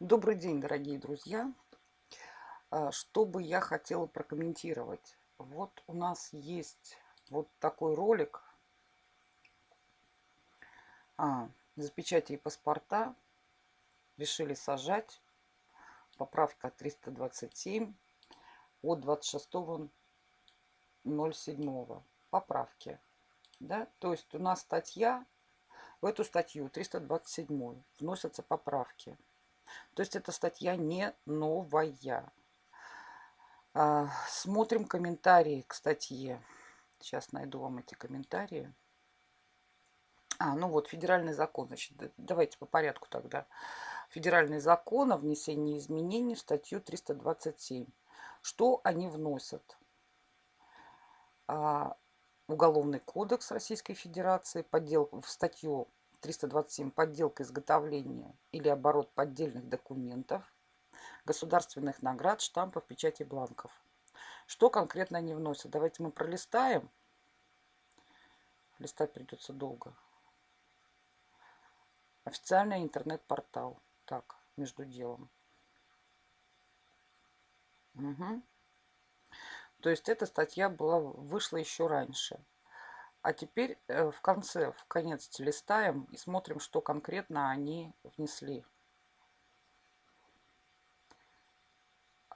Добрый день, дорогие друзья! А, что бы я хотела прокомментировать? Вот у нас есть вот такой ролик а, из печати и паспорта. Решили сажать. Поправка 327 от 26.07. Поправки. Да? То есть у нас статья, в эту статью 327 вносятся поправки. То есть эта статья не новая. А, смотрим комментарии к статье. Сейчас найду вам эти комментарии. А, ну вот, федеральный закон. Значит, давайте по порядку тогда. Федеральный закон о внесении изменений в статью 327. Что они вносят? А, Уголовный кодекс Российской Федерации, поддел в статью 327 подделка изготовления или оборот поддельных документов, государственных наград, штампов, печати бланков. Что конкретно они вносят? Давайте мы пролистаем. Листать придется долго. Официальный интернет-портал. Так, между делом. Угу. То есть эта статья была, вышла еще раньше. А теперь э, в конце, в конец листаем и смотрим, что конкретно они внесли.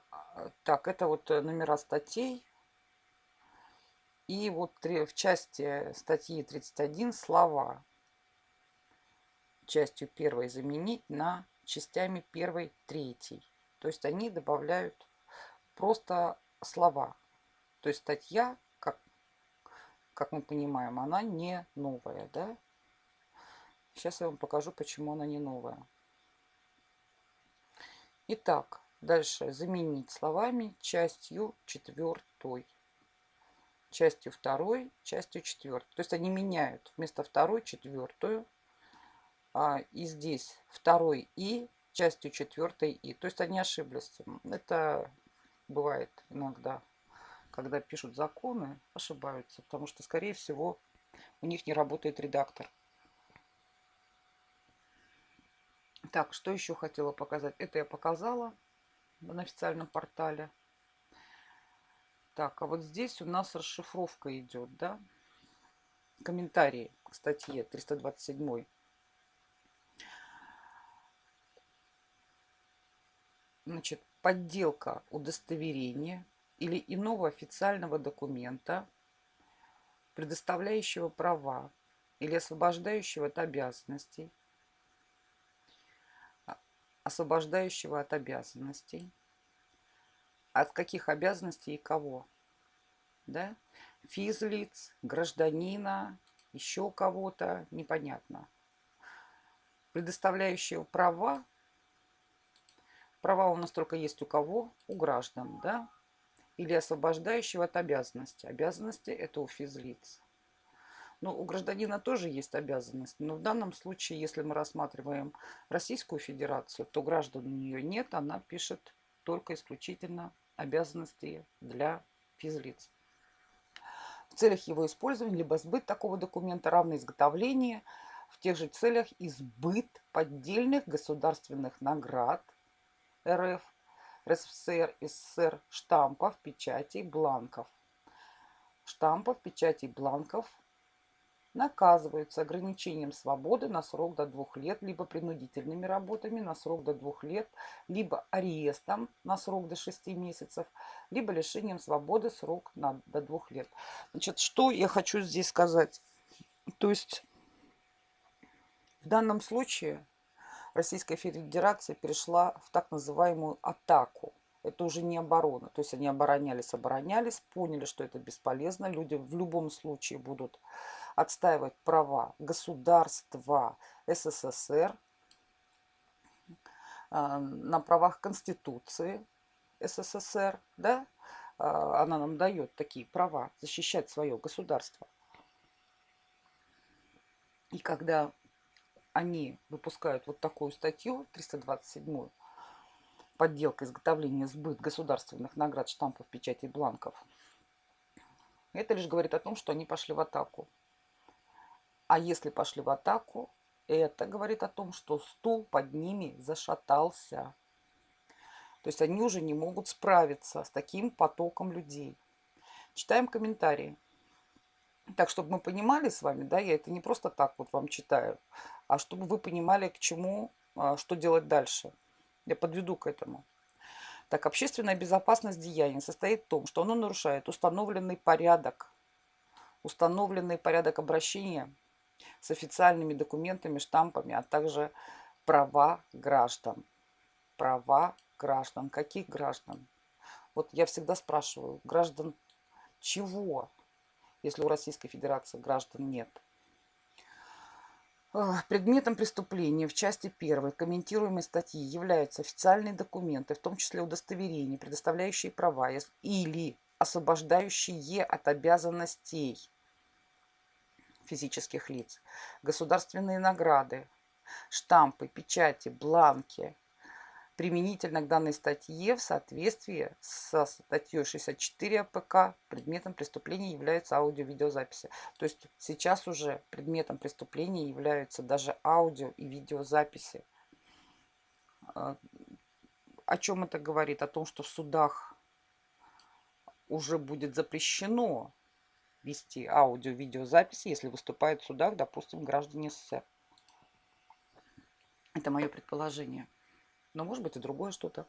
А, так, это вот э, номера статей. И вот в части статьи 31 слова. Частью первой заменить на частями первой, третьей. То есть они добавляют просто слова. То есть статья как мы понимаем, она не новая, да? Сейчас я вам покажу, почему она не новая. Итак, дальше заменить словами частью четвертой. Частью второй, частью четвертой. То есть они меняют вместо второй четвертую. А, и здесь второй и частью четвертой и. То есть они ошиблись. Это бывает иногда когда пишут законы, ошибаются, потому что, скорее всего, у них не работает редактор. Так, что еще хотела показать? Это я показала на официальном портале. Так, а вот здесь у нас расшифровка идет, да? Комментарии к статье 327. Значит, подделка удостоверения или иного официального документа, предоставляющего права или освобождающего от обязанностей, а, освобождающего от обязанностей. От каких обязанностей и кого? Да? Физлиц, гражданина, еще кого-то, непонятно. Предоставляющего права. Права у нас только есть у кого? У граждан, да? Или освобождающего от обязанности. Обязанности это у физлиц. Но у гражданина тоже есть обязанности. Но в данном случае, если мы рассматриваем Российскую Федерацию, то граждан у нее нет. Она пишет только исключительно обязанности для физлиц. В целях его использования либо сбыт такого документа равно изготовление в тех же целях избыт поддельных государственных наград РФ РСФСР, СССР штампов, печатей, бланков. Штампов, печатей, бланков наказываются ограничением свободы на срок до двух лет, либо принудительными работами на срок до двух лет, либо арестом на срок до шести месяцев, либо лишением свободы срок на, до двух лет. Значит, что я хочу здесь сказать? То есть в данном случае Российская Федерация перешла в так называемую атаку. Это уже не оборона. То есть они оборонялись, оборонялись, поняли, что это бесполезно. Люди в любом случае будут отстаивать права государства СССР а, на правах Конституции СССР. Да? А, она нам дает такие права защищать свое государство. И когда они выпускают вот такую статью, 327 подделка, изготовление, сбыт государственных наград, штампов, печатей, бланков. Это лишь говорит о том, что они пошли в атаку. А если пошли в атаку, это говорит о том, что стул под ними зашатался. То есть они уже не могут справиться с таким потоком людей. Читаем комментарии. Так, чтобы мы понимали с вами, да, я это не просто так вот вам читаю, а чтобы вы понимали, к чему, а, что делать дальше. Я подведу к этому. Так, общественная безопасность деяния состоит в том, что оно нарушает установленный порядок, установленный порядок обращения с официальными документами, штампами, а также права граждан. Права граждан. Каких граждан? Вот я всегда спрашиваю, граждан чего, если у Российской Федерации граждан нет? Предметом преступления в части 1 комментируемой статьи являются официальные документы, в том числе удостоверения, предоставляющие права или освобождающие от обязанностей физических лиц, государственные награды, штампы, печати, бланки, применительно к данной статье в соответствии со статьей 64 АПК предметом преступления являются аудио-видеозаписи. То есть сейчас уже предметом преступления являются даже аудио и видеозаписи. А, о чем это говорит? О том, что в судах уже будет запрещено вести аудио-видеозаписи, если выступают в судах, допустим, граждане СССР. Это мое предположение. Но может быть и другое что-то.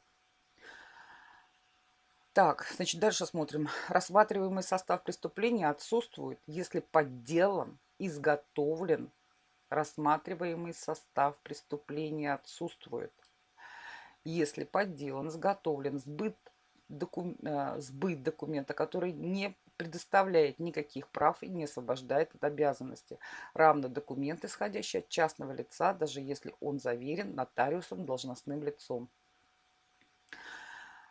Так, значит, дальше смотрим. Рассматриваемый состав преступления отсутствует, если подделан, изготовлен. Рассматриваемый состав преступления отсутствует. Если подделан, изготовлен, сбыт, докум, э, сбыт документа, который не предоставляет никаких прав и не освобождает от обязанности. Равно документ, исходящий от частного лица, даже если он заверен нотариусом должностным лицом.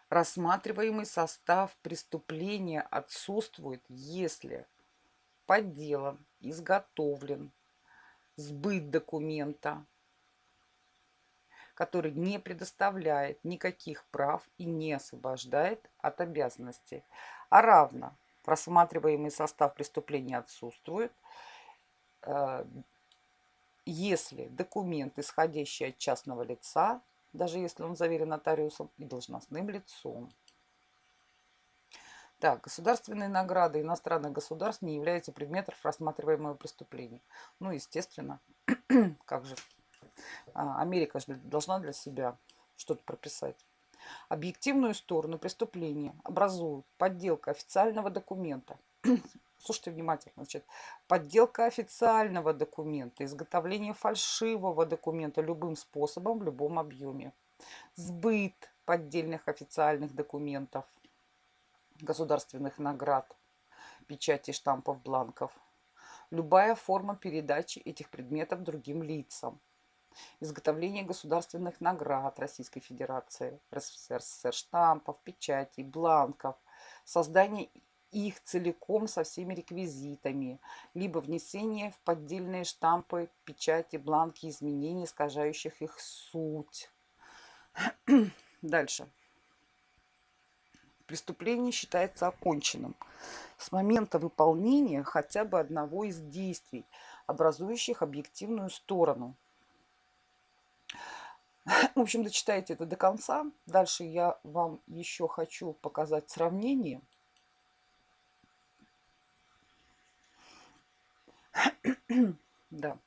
Рассматриваемый состав преступления отсутствует, если подделан, изготовлен, сбыт документа, который не предоставляет никаких прав и не освобождает от обязанностей, а равно просматриваемый состав преступления отсутствует, э, если документ, исходящий от частного лица, даже если он заверен нотариусом и должностным лицом. Так, государственные награды иностранных государств не являются предметом рассматриваемого преступления. Ну, естественно, как же, а, Америка же должна для себя что-то прописать. Объективную сторону преступления образуют подделка официального документа. Слушайте внимательно. Значит, подделка официального документа, изготовление фальшивого документа любым способом, в любом объеме. Сбыт поддельных официальных документов, государственных наград, печати штампов, бланков. Любая форма передачи этих предметов другим лицам изготовление государственных наград Российской Федерации, РСФСР, штампов, печатей, бланков, создание их целиком со всеми реквизитами, либо внесение в поддельные штампы, печати, бланки изменений, искажающих их суть. Дальше. Преступление считается оконченным с момента выполнения хотя бы одного из действий, образующих объективную сторону – в общем, дочитайте это до конца. Дальше я вам еще хочу показать сравнение. да.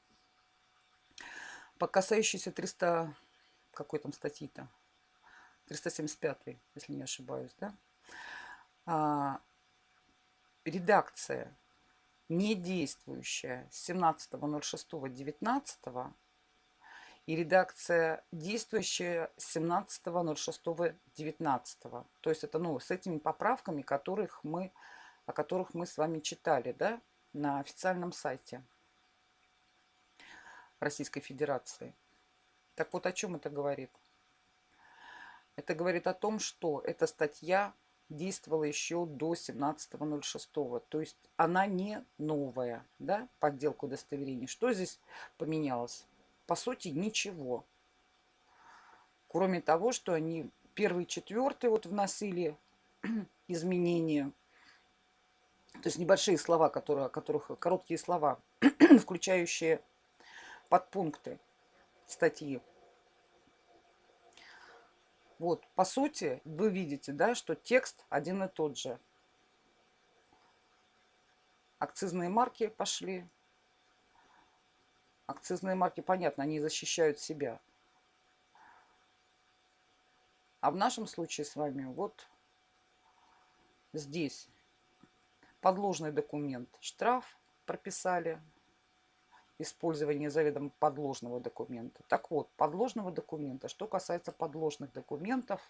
По касающейся 300... Какой там статьи-то? 375, если не ошибаюсь, да? А, редакция не действующая с 17.06.19 и редакция действующая 17.06.19. То есть это ну, с этими поправками, которых мы, о которых мы с вами читали да, на официальном сайте Российской Федерации. Так вот о чем это говорит? Это говорит о том, что эта статья действовала еще до 17.06. То есть она не новая, да, подделка удостоверений. Что здесь поменялось? По сути ничего. Кроме того, что они первый четвертый вот вносили изменения. То есть небольшие слова, которые, которых, короткие слова, включающие подпункты статьи. Вот, по сути, вы видите, да, что текст один и тот же. Акцизные марки пошли. Акцизные марки, понятно, они защищают себя. А в нашем случае с вами вот здесь подложный документ штраф прописали использование заведомо подложного документа. Так вот, подложного документа. Что касается подложных документов,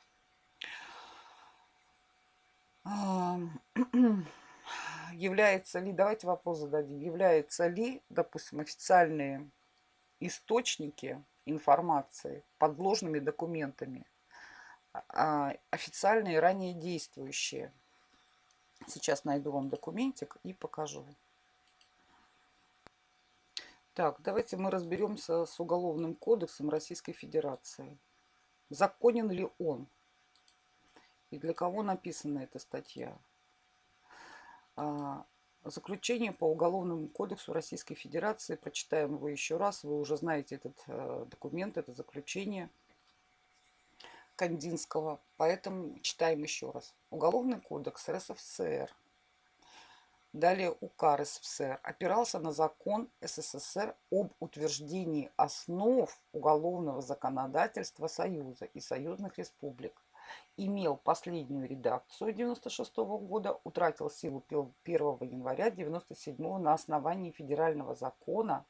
является ли, давайте вопрос зададим, является ли, допустим, официальные источники информации подложными документами, а, официальные ранее действующие. Сейчас найду вам документик и покажу. Так, давайте мы разберемся с Уголовным кодексом Российской Федерации. Законен ли он? И для кого написана эта статья? А, заключение по Уголовному кодексу Российской Федерации. Прочитаем его еще раз. Вы уже знаете этот э, документ, это заключение Кандинского. Поэтому читаем еще раз. Уголовный кодекс РСФСР Далее УК РСФСР опирался на закон СССР об утверждении основ уголовного законодательства Союза и союзных республик. Имел последнюю редакцию 1996 года, утратил силу 1 января 1997 на основании федерального закона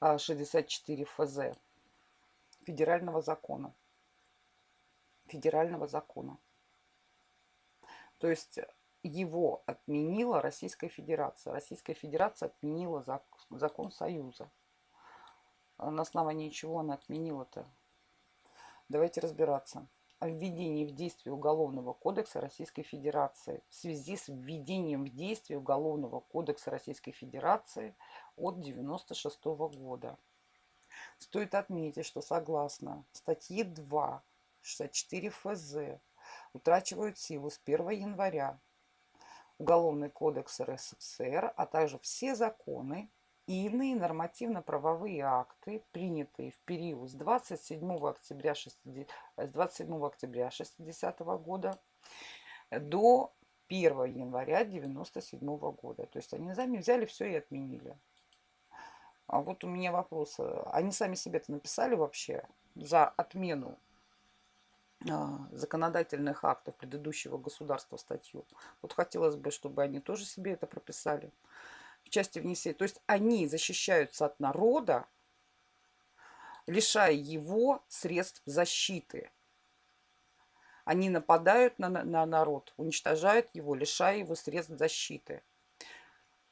64 ФЗ. Федерального закона. Федерального закона. То есть его отменила Российская Федерация. Российская Федерация отменила закон Союза. А на основании чего она отменила-то? Давайте разбираться. О введении в действие Уголовного кодекса Российской Федерации в связи с введением в действие Уголовного кодекса Российской Федерации от 1996 года. Стоит отметить, что согласно статье 2 64 ФЗ утрачивают силу с 1 января Уголовный кодекс РСФСР, а также все законы и иные нормативно-правовые акты, принятые в период с 27 октября 60, с 27 октября 60 года до 1 января 97 года. То есть они сами взяли все и отменили. А вот у меня вопрос. Они сами себе-то написали вообще за отмену а, законодательных актов предыдущего государства статью. Вот хотелось бы, чтобы они тоже себе это прописали в части внесения. То есть они защищаются от народа, лишая его средств защиты. Они нападают на, на народ, уничтожают его, лишая его средств защиты.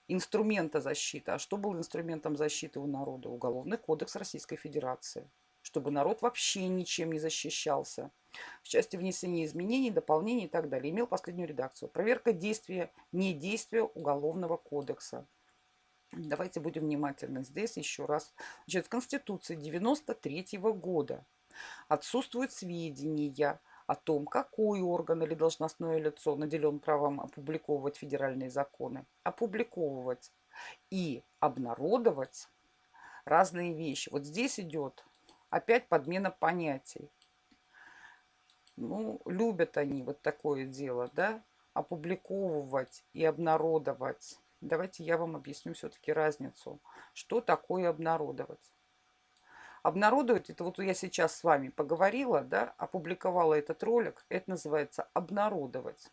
Инструмента защиты. А что было инструментом защиты у народа? Уголовный кодекс Российской Федерации. Чтобы народ вообще ничем не защищался в части внесения изменений, дополнений и так далее. Имел последнюю редакцию. Проверка действия, не действия Уголовного кодекса. Давайте будем внимательны. Здесь еще раз. Значит, в Конституции 93 -го года отсутствуют сведения о том, какой орган или должностное лицо наделен правом опубликовывать федеральные законы. Опубликовывать и обнародовать разные вещи. Вот здесь идет опять подмена понятий. Ну, любят они вот такое дело, да, опубликовывать и обнародовать. Давайте я вам объясню все-таки разницу. Что такое обнародовать? Обнародовать, это вот я сейчас с вами поговорила, да, опубликовала этот ролик, это называется обнародовать.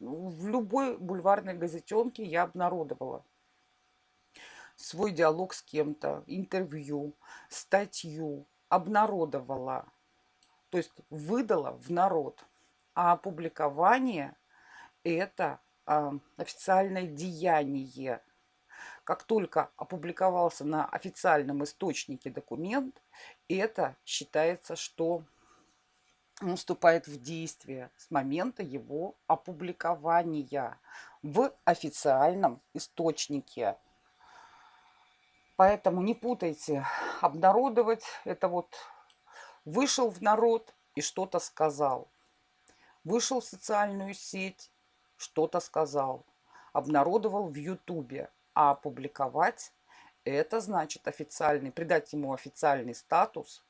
Ну, в любой бульварной газетенке я обнародовала свой диалог с кем-то, интервью, статью, обнародовала то есть выдала в народ. А опубликование – это официальное деяние. Как только опубликовался на официальном источнике документ, это считается, что он вступает в действие с момента его опубликования в официальном источнике. Поэтому не путайте, обнародовать это вот Вышел в народ и что-то сказал. Вышел в социальную сеть, что-то сказал. Обнародовал в Ютубе. А опубликовать – Это значит официальный, придать ему официальный статус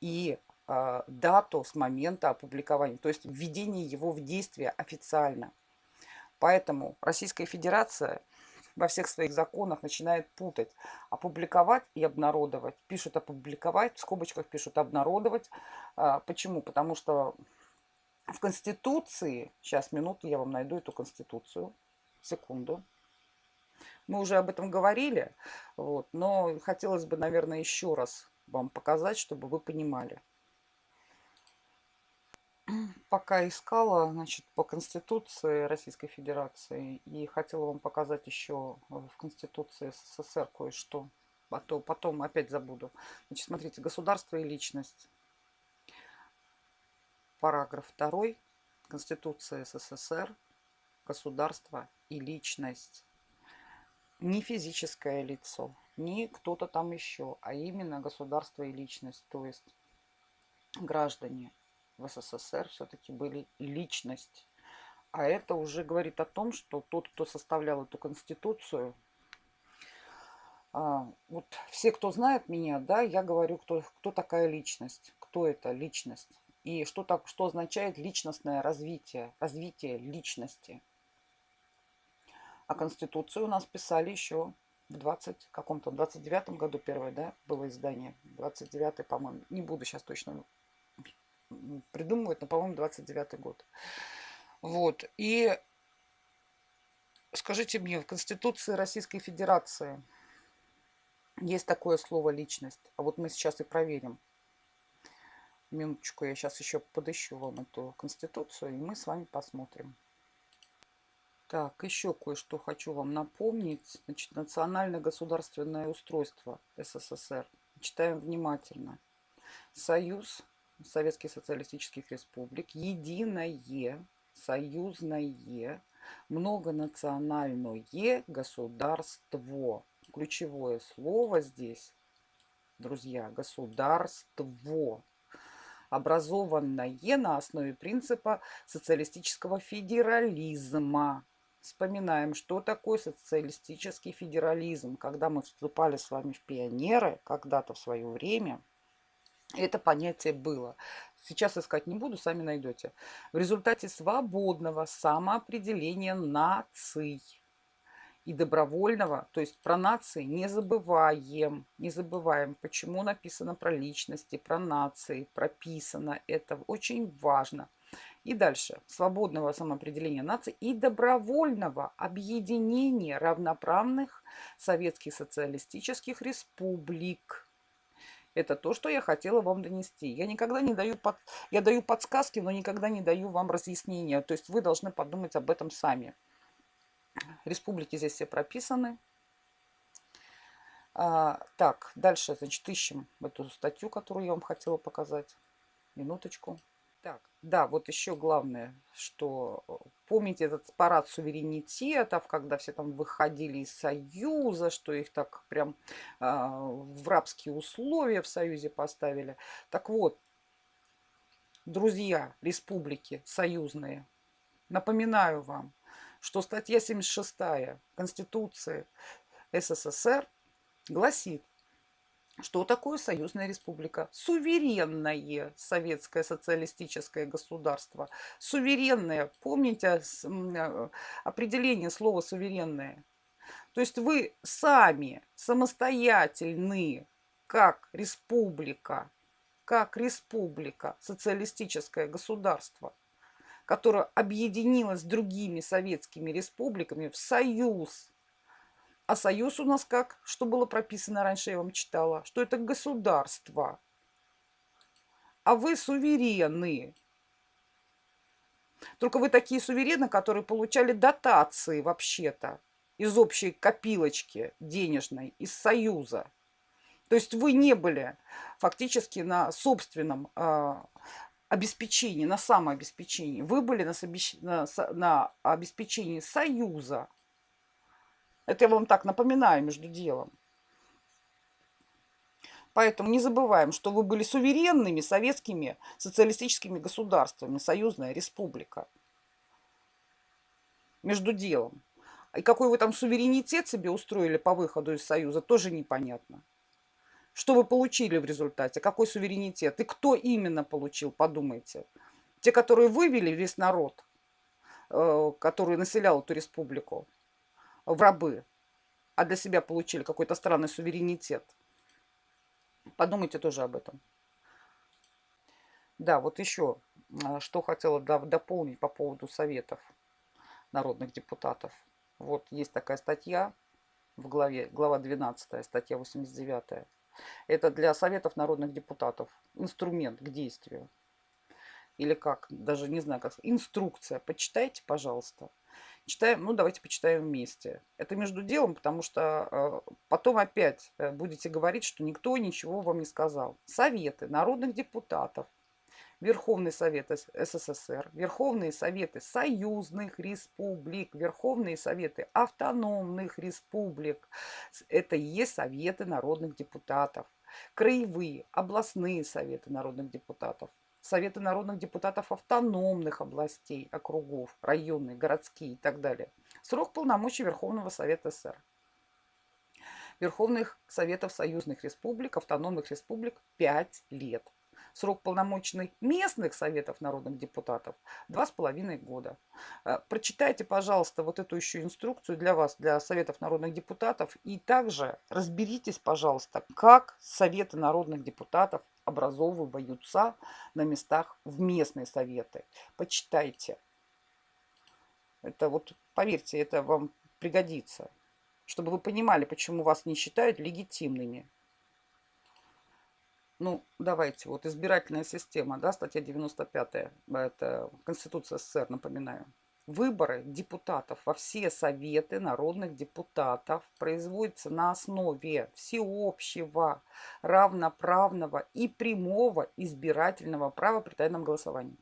и э, дату с момента опубликования, то есть введение его в действие официально. Поэтому Российская Федерация во всех своих законах начинает путать. Опубликовать и обнародовать. Пишут опубликовать, в скобочках пишут обнародовать. А, почему? Потому что в Конституции, сейчас минуту, я вам найду эту Конституцию, секунду. Мы уже об этом говорили, вот, но хотелось бы, наверное, еще раз вам показать, чтобы вы понимали пока искала, значит, по Конституции Российской Федерации и хотела вам показать еще в Конституции СССР кое-что, а то потом опять забуду. Значит, смотрите, государство и личность. Параграф 2 Конституции СССР. Государство и личность. Не физическое лицо, не кто-то там еще, а именно государство и личность, то есть граждане в СССР все-таки были личность. А это уже говорит о том, что тот, кто составлял эту конституцию, а, вот все, кто знает меня, да, я говорю, кто, кто такая личность, кто это личность. И что, так, что означает личностное развитие, развитие личности. А Конституцию у нас писали еще в 20 каком-то, 29 году первое, да, было издание. 29 по-моему, не буду сейчас точно придумывают, но, по-моему, 29 год. Вот. И скажите мне, в Конституции Российской Федерации есть такое слово «личность». А вот мы сейчас и проверим. Минуточку, я сейчас еще подыщу вам эту Конституцию, и мы с вами посмотрим. Так, еще кое-что хочу вам напомнить. Значит, национальное государственное устройство СССР. Читаем внимательно. Союз Советских Социалистических Республик, единое, союзное, многонациональное государство. Ключевое слово здесь, друзья, государство образованное на основе принципа социалистического федерализма. Вспоминаем, что такое социалистический федерализм. Когда мы вступали с вами в пионеры, когда-то в свое время, это понятие было. Сейчас искать не буду, сами найдете. В результате свободного самоопределения наций и добровольного, то есть про нации не забываем, не забываем, почему написано про личности, про нации, прописано, это очень важно. И дальше. Свободного самоопределения наций и добровольного объединения равноправных советских социалистических республик это то, что я хотела вам донести. Я никогда не даю, под... я даю подсказки, но никогда не даю вам разъяснения. То есть вы должны подумать об этом сами. Республики здесь все прописаны. А, так, дальше, значит, ищем эту статью, которую я вам хотела показать. Минуточку. Так, да, вот еще главное, что э, помните этот парад суверенитетов, когда все там выходили из Союза, что их так прям э, в рабские условия в Союзе поставили. Так вот, друзья республики союзные, напоминаю вам, что статья 76 Конституции СССР гласит, что такое союзная республика? Суверенное советское социалистическое государство. Суверенное. Помните э, определение слова суверенное? То есть вы сами самостоятельны, как республика, как республика, социалистическое государство, которое объединилось с другими советскими республиками в союз а союз у нас как? Что было прописано раньше, я вам читала? Что это государство. А вы суверены. Только вы такие суверены, которые получали дотации вообще-то из общей копилочки денежной, из Союза. То есть вы не были фактически на собственном э, обеспечении, на самообеспечении. Вы были на, на, на обеспечении Союза. Это я вам так напоминаю между делом. Поэтому не забываем, что вы были суверенными советскими социалистическими государствами, союзная республика. Между делом. И какой вы там суверенитет себе устроили по выходу из Союза, тоже непонятно. Что вы получили в результате? Какой суверенитет? И кто именно получил, подумайте. Те, которые вывели весь народ, э, который населял эту республику, в рабы, а для себя получили какой-то странный суверенитет. Подумайте тоже об этом. Да, вот еще, а, что хотела дополнить по поводу советов народных депутатов. Вот есть такая статья в главе, глава 12, статья 89. Это для советов народных депутатов инструмент к действию. Или как, даже не знаю, как инструкция. Почитайте, пожалуйста. Читаем, ну давайте почитаем вместе. Это между делом, потому что э, потом опять э, будете говорить, что никто ничего вам не сказал. Советы народных депутатов, Верховный Совет СССР, Верховные Советы союзных республик, Верховные Советы автономных республик. Это и есть Советы народных депутатов. Краевые, областные Советы народных депутатов. Советы народных депутатов автономных областей, округов, районные, городские и так далее. Срок полномочий Верховного Совета СССР. Верховных Советов Союзных Республик, Автономных Республик 5 лет. Срок полномочий местных Советов Народных Депутатов два с половиной года. Э, прочитайте, пожалуйста, вот эту еще инструкцию для вас, для Советов Народных Депутатов. И также разберитесь, пожалуйста, как Советы Народных Депутатов образовываются на местах в местные советы. Почитайте. Это вот, поверьте, это вам пригодится, чтобы вы понимали, почему вас не считают легитимными. Ну, давайте, вот избирательная система, да, статья 95, это Конституция СССР, напоминаю выборы депутатов во все советы народных депутатов производятся на основе всеобщего, равноправного и прямого избирательного права при тайном голосовании.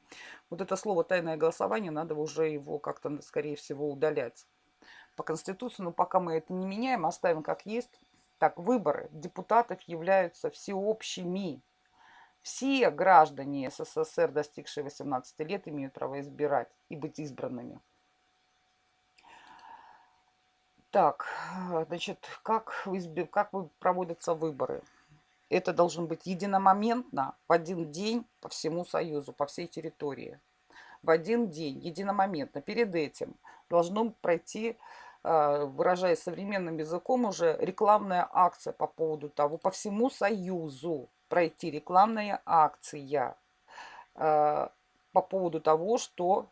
Вот это слово «тайное голосование» надо уже его как-то, скорее всего, удалять по Конституции. Но пока мы это не меняем, оставим как есть. Так, выборы депутатов являются всеобщими. Все граждане СССР, достигшие 18 лет, имеют право избирать и быть избранными. Так, значит, как, как проводятся выборы? Это должен быть единомоментно, в один день по всему Союзу, по всей территории. В один день, единомоментно. Перед этим должно пройти, выражаясь современным языком, уже рекламная акция по поводу того, по всему Союзу пройти рекламная акция э, по поводу того, что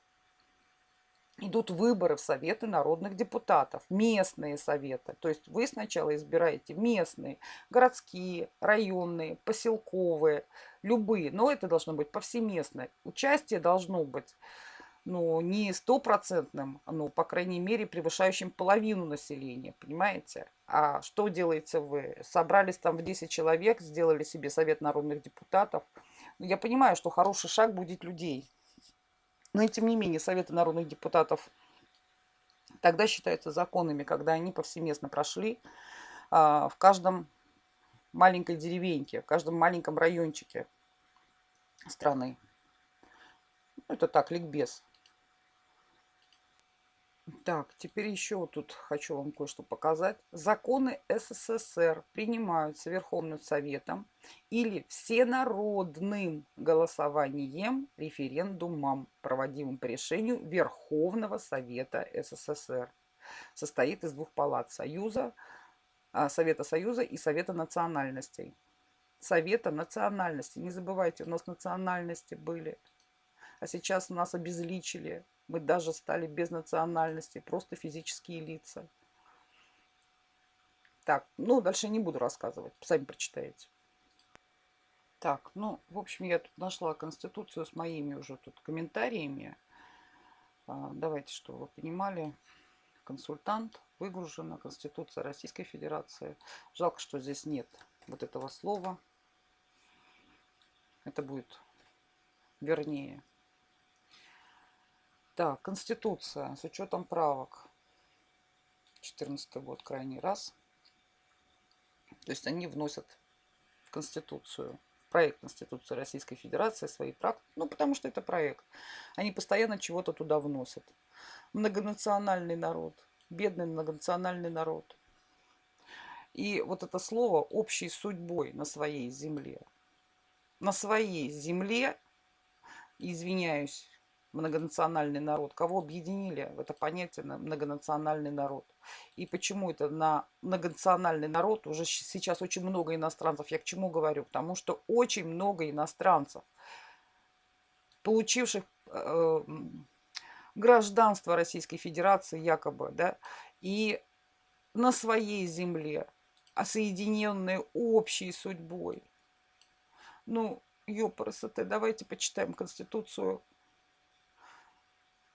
идут выборы в Советы народных депутатов, местные советы. То есть вы сначала избираете местные, городские, районные, поселковые, любые. Но это должно быть повсеместное. Участие должно быть ну, не стопроцентным, но, по крайней мере, превышающим половину населения, понимаете? А что делаете вы? Собрались там в 10 человек, сделали себе совет народных депутатов. Ну, я понимаю, что хороший шаг будет людей. Но и тем не менее, советы народных депутатов тогда считаются законными, когда они повсеместно прошли а, в каждом маленькой деревеньке, в каждом маленьком райончике страны. Ну, это так, ликбез. Так, теперь еще тут хочу вам кое-что показать. Законы СССР принимаются Верховным Советом или всенародным голосованием, референдумом, проводимым по решению Верховного Совета СССР. Состоит из двух палат Союза, а, Совета Союза и Совета национальностей. Совета национальностей. Не забывайте, у нас национальности были. А сейчас нас обезличили мы даже стали без национальности, просто физические лица. Так, ну, дальше не буду рассказывать, сами прочитаете. Так, ну, в общем, я тут нашла Конституцию с моими уже тут комментариями. А, давайте, чтобы вы понимали. Консультант, выгружена Конституция Российской Федерации. Жалко, что здесь нет вот этого слова. Это будет вернее. Так, Конституция с учетом правок. 14 год крайний раз. То есть они вносят в Конституцию, в проект Конституции Российской Федерации свои прав. Ну, потому что это проект. Они постоянно чего-то туда вносят. Многонациональный народ. бедный многонациональный народ. И вот это слово «общей судьбой на своей земле». На своей земле, извиняюсь, многонациональный народ, кого объединили в это понятие многонациональный народ. И почему это на многонациональный народ, уже сейчас очень много иностранцев, я к чему говорю? Потому что очень много иностранцев, получивших э, гражданство Российской Федерации якобы, да, и на своей земле соединенные общей судьбой. Ну, ёпрст, давайте почитаем Конституцию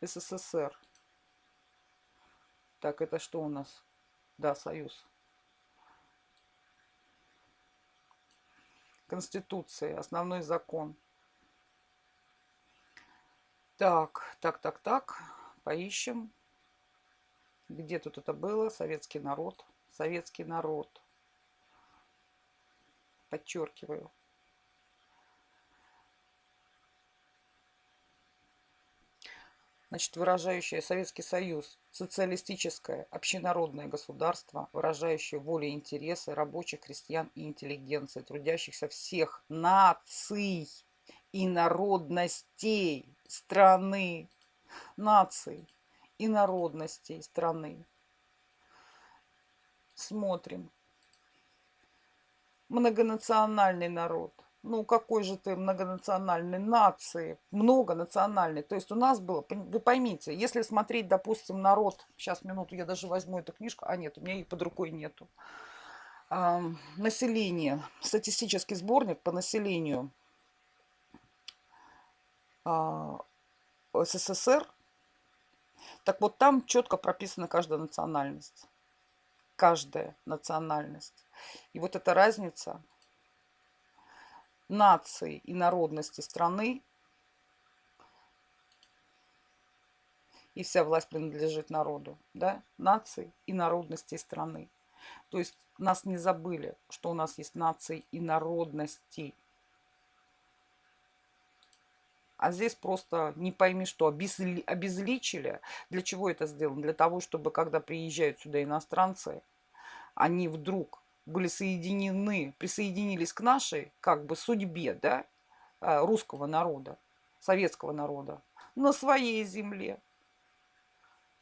СССР. Так, это что у нас? Да, Союз. Конституция, основной закон. Так, так, так, так. Поищем. Где тут это было? Советский народ. Советский народ подчеркиваю. Значит, выражающее Советский Союз, социалистическое, общенародное государство, выражающее волю и интересы рабочих, крестьян и интеллигенции, трудящихся всех наций и народностей страны, наций и народностей страны. Смотрим многонациональный народ. Ну, какой же ты многонациональной нации? Многонациональный. То есть у нас было, вы поймите, если смотреть, допустим, народ, сейчас минуту, я даже возьму эту книжку, а нет, у меня ее под рукой нету. А, население, статистический сборник по населению а, СССР. Так вот, там четко прописана каждая национальность. Каждая национальность. И вот эта разница нации и народности страны, и вся власть принадлежит народу, да, нации и народности страны. То есть нас не забыли, что у нас есть нации и народности. А здесь просто не пойми, что обезличили. Для чего это сделано? Для того, чтобы когда приезжают сюда иностранцы, они вдруг были соединены, присоединились к нашей как бы судьбе, да, а, русского народа, советского народа, на своей земле.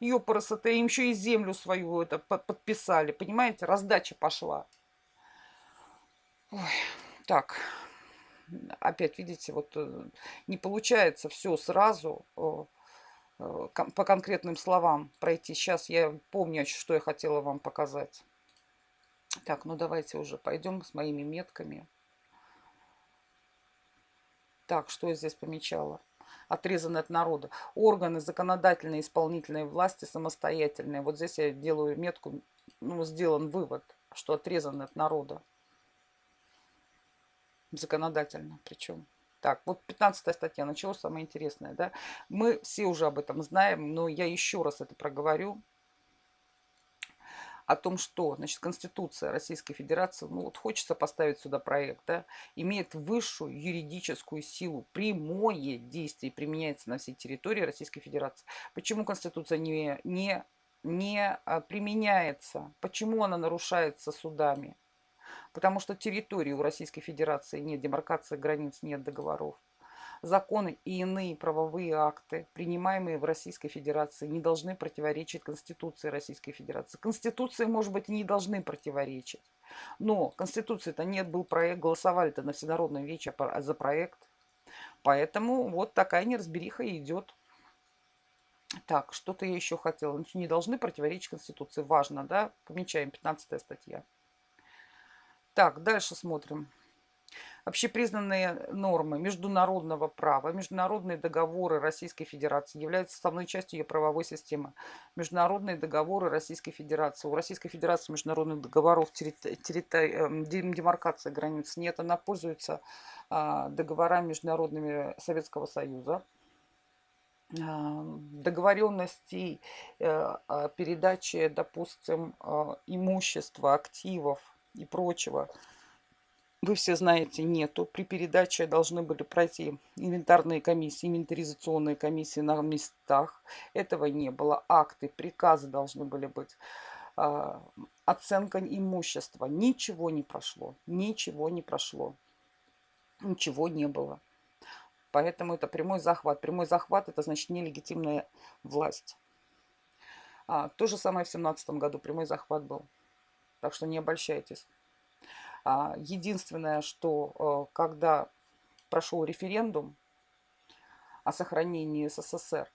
Ёпарас, это им еще и землю свою это подписали, понимаете, раздача пошла. Ой, так, опять видите, вот э, не получается все сразу э, э, по конкретным словам пройти. Сейчас я помню, что я хотела вам показать. Так, ну давайте уже пойдем с моими метками. Так, что я здесь помечала? Отрезаны от народа. Органы законодательной и исполнительной власти самостоятельные. Вот здесь я делаю метку, ну, сделан вывод, что отрезаны от народа. Законодательно причем. Так, вот 15 статья, начало самое интересное, да. Мы все уже об этом знаем, но я еще раз это проговорю о том, что значит, Конституция Российской Федерации, ну вот хочется поставить сюда проект, да, имеет высшую юридическую силу, прямое действие применяется на всей территории Российской Федерации. Почему Конституция не, не, не а, применяется? Почему она нарушается судами? Потому что территории у Российской Федерации нет демаркации границ, нет договоров. Законы и иные правовые акты, принимаемые в Российской Федерации, не должны противоречить Конституции Российской Федерации. Конституции, может быть, не должны противоречить. Но Конституции-то нет, был проект, голосовали-то на Всенародном вече за проект. Поэтому вот такая неразбериха идет. Так, что-то я еще хотела. Не должны противоречить Конституции. Важно, да? Помечаем, 15 статья. Так, дальше смотрим общепризнанные нормы международного права, международные договоры Российской Федерации являются составной частью ее правовой системы. Международные договоры Российской Федерации. У Российской Федерации международных договоров эм, демаркации границ нет. Она пользуется а, договорами международными Советского Союза а, договоренностей э, передачи, допустим, а, имущества, активов и прочего вы все знаете, нету. При передаче должны были пройти инвентарные комиссии, инвентаризационные комиссии на местах. Этого не было. Акты, приказы должны были быть. А, оценка имущества. Ничего не прошло. Ничего не прошло. Ничего не было. Поэтому это прямой захват. Прямой захват – это значит нелегитимная власть. А, то же самое в 2017 году. Прямой захват был. Так что не обольщайтесь. А, единственное, что э, когда прошел референдум о сохранении СССР,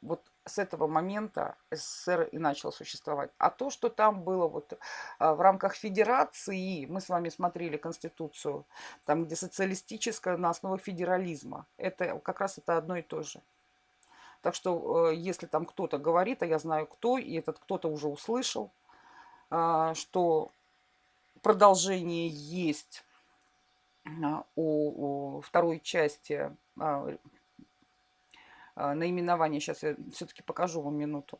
вот с этого момента СССР и начал существовать. А то, что там было вот а, в рамках федерации, мы с вами смотрели Конституцию, там, где социалистическая на основе федерализма, это как раз это одно и то же. Так что, э, если там кто-то говорит, а я знаю кто, и этот кто-то уже услышал, а, что продолжение есть а, у, второй части а, а, наименования. Сейчас я все-таки покажу вам минуту.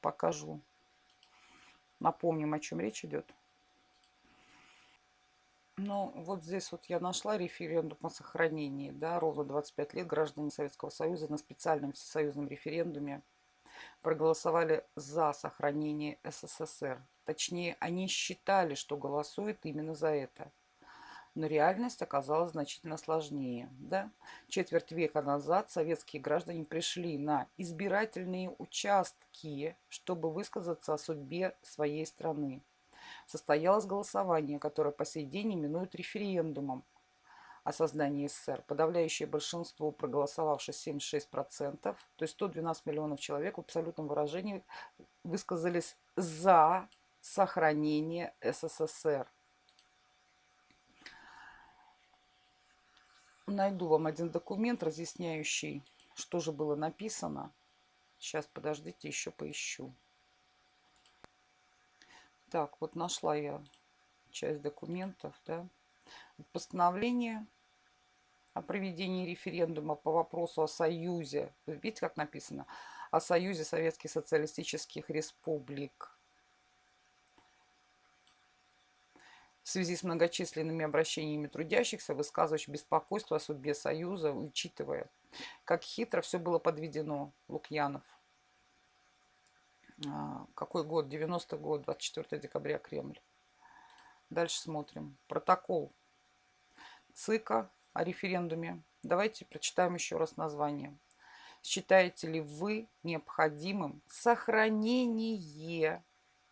Покажу. Напомним, о чем речь идет. Ну, вот здесь вот я нашла референдум о сохранении, да, ровно 25 лет граждане Советского Союза на специальном всесоюзном референдуме проголосовали за сохранение СССР. Точнее, они считали, что голосуют именно за это. Но реальность оказалась значительно сложнее. Да? Четверть века назад советские граждане пришли на избирательные участки, чтобы высказаться о судьбе своей страны. Состоялось голосование, которое по сей день именуют референдумом о создании СССР. Подавляющее большинство, проголосовавших 76%, то есть 112 миллионов человек в абсолютном выражении высказались за сохранение СССР. Найду вам один документ, разъясняющий, что же было написано. Сейчас, подождите, еще поищу. Так, вот нашла я часть документов, да. Постановление о проведении референдума по вопросу о Союзе. Видите, как написано? О Союзе Советских Социалистических Республик. В связи с многочисленными обращениями трудящихся, высказывающих беспокойство о судьбе Союза, учитывая, как хитро все было подведено, Лукьянов. А, какой год? 90 год, 24 декабря, Кремль. Дальше смотрим. Протокол ЦИКа о референдуме. Давайте прочитаем еще раз название. Считаете ли вы необходимым сохранение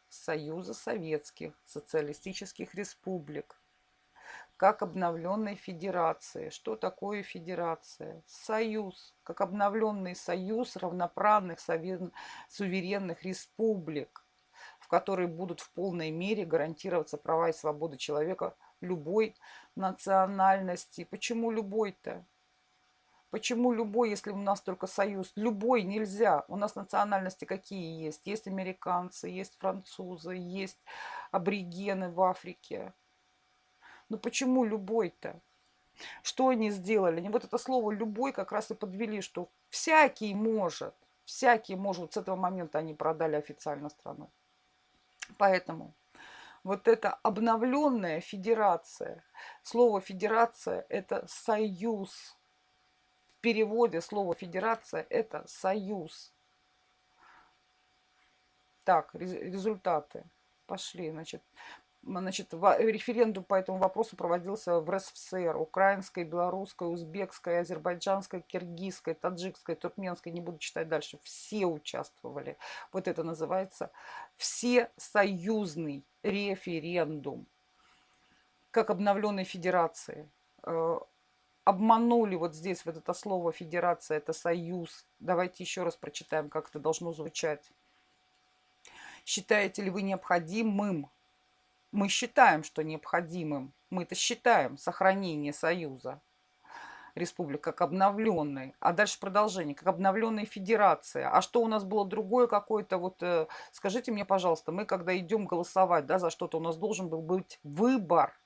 Союза Советских Социалистических Республик как обновленной федерации. Что такое федерация? Союз, как обновленный союз равноправных суверенных республик, в которой будут в полной мере гарантироваться права и свободы человека любой национальности. Почему любой-то? Почему любой, если у нас только союз? Любой нельзя. У нас национальности какие есть? Есть американцы, есть французы, есть аборигены в Африке. Ну почему любой-то? Что они сделали? Они вот это слово «любой» как раз и подвели, что всякий может. Всякий может. С этого момента они продали официально страну. Поэтому вот эта обновленная федерация. Слово федерация – это союз. В переводе слово федерация – это союз. Так, результаты. Пошли, значит, Значит, референдум по этому вопросу проводился в РСФСР. Украинской, белорусской, узбекской, азербайджанской, киргизской, таджикской, туркменской. Не буду читать дальше. Все участвовали. Вот это называется всесоюзный референдум. Как обновленной федерации. Э, обманули вот здесь вот это слово федерация, это союз. Давайте еще раз прочитаем, как это должно звучать. Считаете ли вы необходимым мы считаем, что необходимым, мы это считаем, сохранение Союза республик как обновленной. А дальше продолжение, как обновленная федерация. А что у нас было другое какое-то, вот э, скажите мне, пожалуйста, мы когда идем голосовать да, за что-то, у нас должен был быть выбор.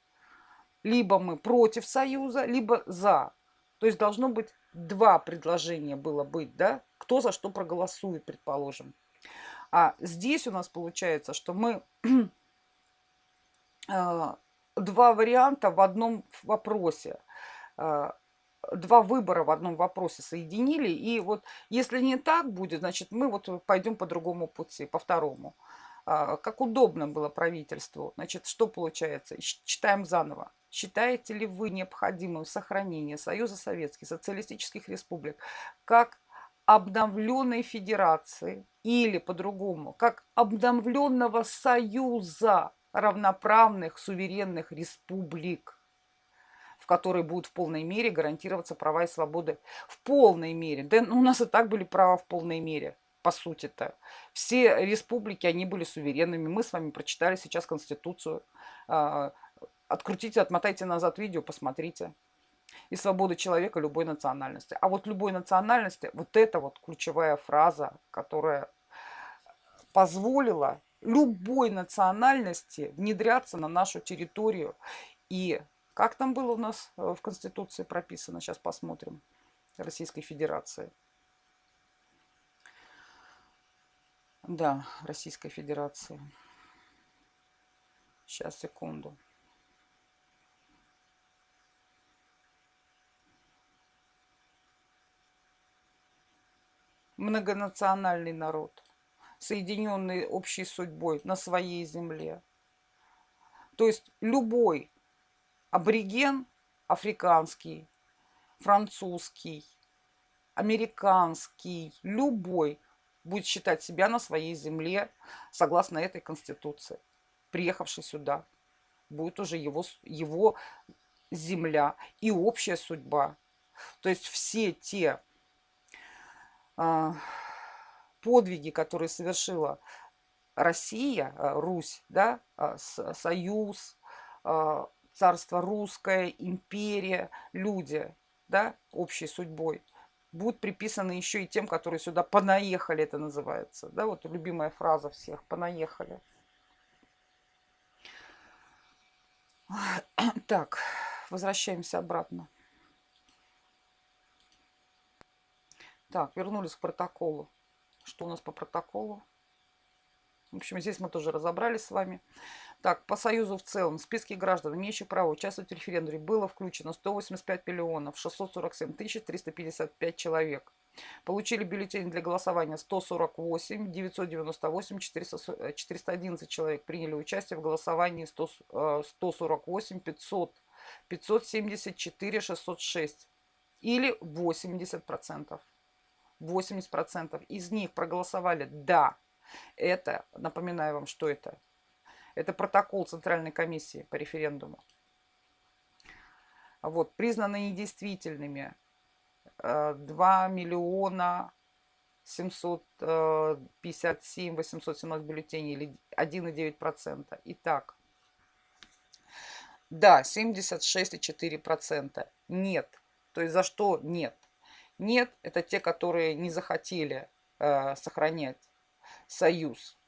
Либо мы против Союза, либо за. То есть должно быть два предложения было быть, да, кто за что проголосует, предположим. А здесь у нас получается, что мы два варианта в одном вопросе. А, два выбора в одном вопросе соединили. И вот если не так будет, значит, мы вот пойдем по другому пути, по второму. А, как удобно было правительству. Значит, что получается? Читаем заново. Считаете ли вы необходимым сохранение Союза Советских Социалистических Республик как обновленной федерации или по-другому, как обновленного союза равноправных суверенных республик, в которой будут в полной мере гарантироваться права и свободы. В полной мере. Да ну, у нас и так были права в полной мере, по сути-то. Все республики, они были суверенными. Мы с вами прочитали сейчас Конституцию. А, открутите, отмотайте назад видео, посмотрите и свободы человека любой национальности. А вот любой национальности, вот это вот ключевая фраза, которая позволила любой национальности внедряться на нашу территорию. И как там было у нас э, в Конституции прописано, сейчас посмотрим, Российской Федерации. Да, Российской Федерации. Сейчас, секунду. многонациональный народ, соединенный общей судьбой на своей земле. То есть любой абориген африканский, французский, американский, любой будет считать себя на своей земле согласно этой конституции. Приехавший сюда, будет уже его, его земля и общая судьба. То есть все те а, подвиги, которые совершила Россия, а, Русь, да, а, Союз, царство русское, империя, люди, да, общей судьбой, будут приписаны еще и тем, которые сюда понаехали, это называется. Да, вот любимая фраза всех, понаехали. Так, возвращаемся обратно. Так, вернулись к протоколу. Что у нас по протоколу? В общем, здесь мы тоже разобрались с вами. Так, по Союзу в целом, в списке граждан, имеющих право участвовать в референдуме, было включено 185 миллионов 647 тысяч 355 человек. Получили бюллетени для голосования 148, 998, 400, 411 человек приняли участие в голосовании 100, 148, 500, 574, 606 или 80 процентов. 80% из них проголосовали «да». Это, напоминаю вам, что это. Это протокол Центральной комиссии по референдуму. Вот, признаны недействительными 2 э, миллиона 757 817 бюллетеней или 1,9%. Итак, да, 76,4%. Нет. То есть за что нет? Нет, это те, которые не захотели э, сохранять союз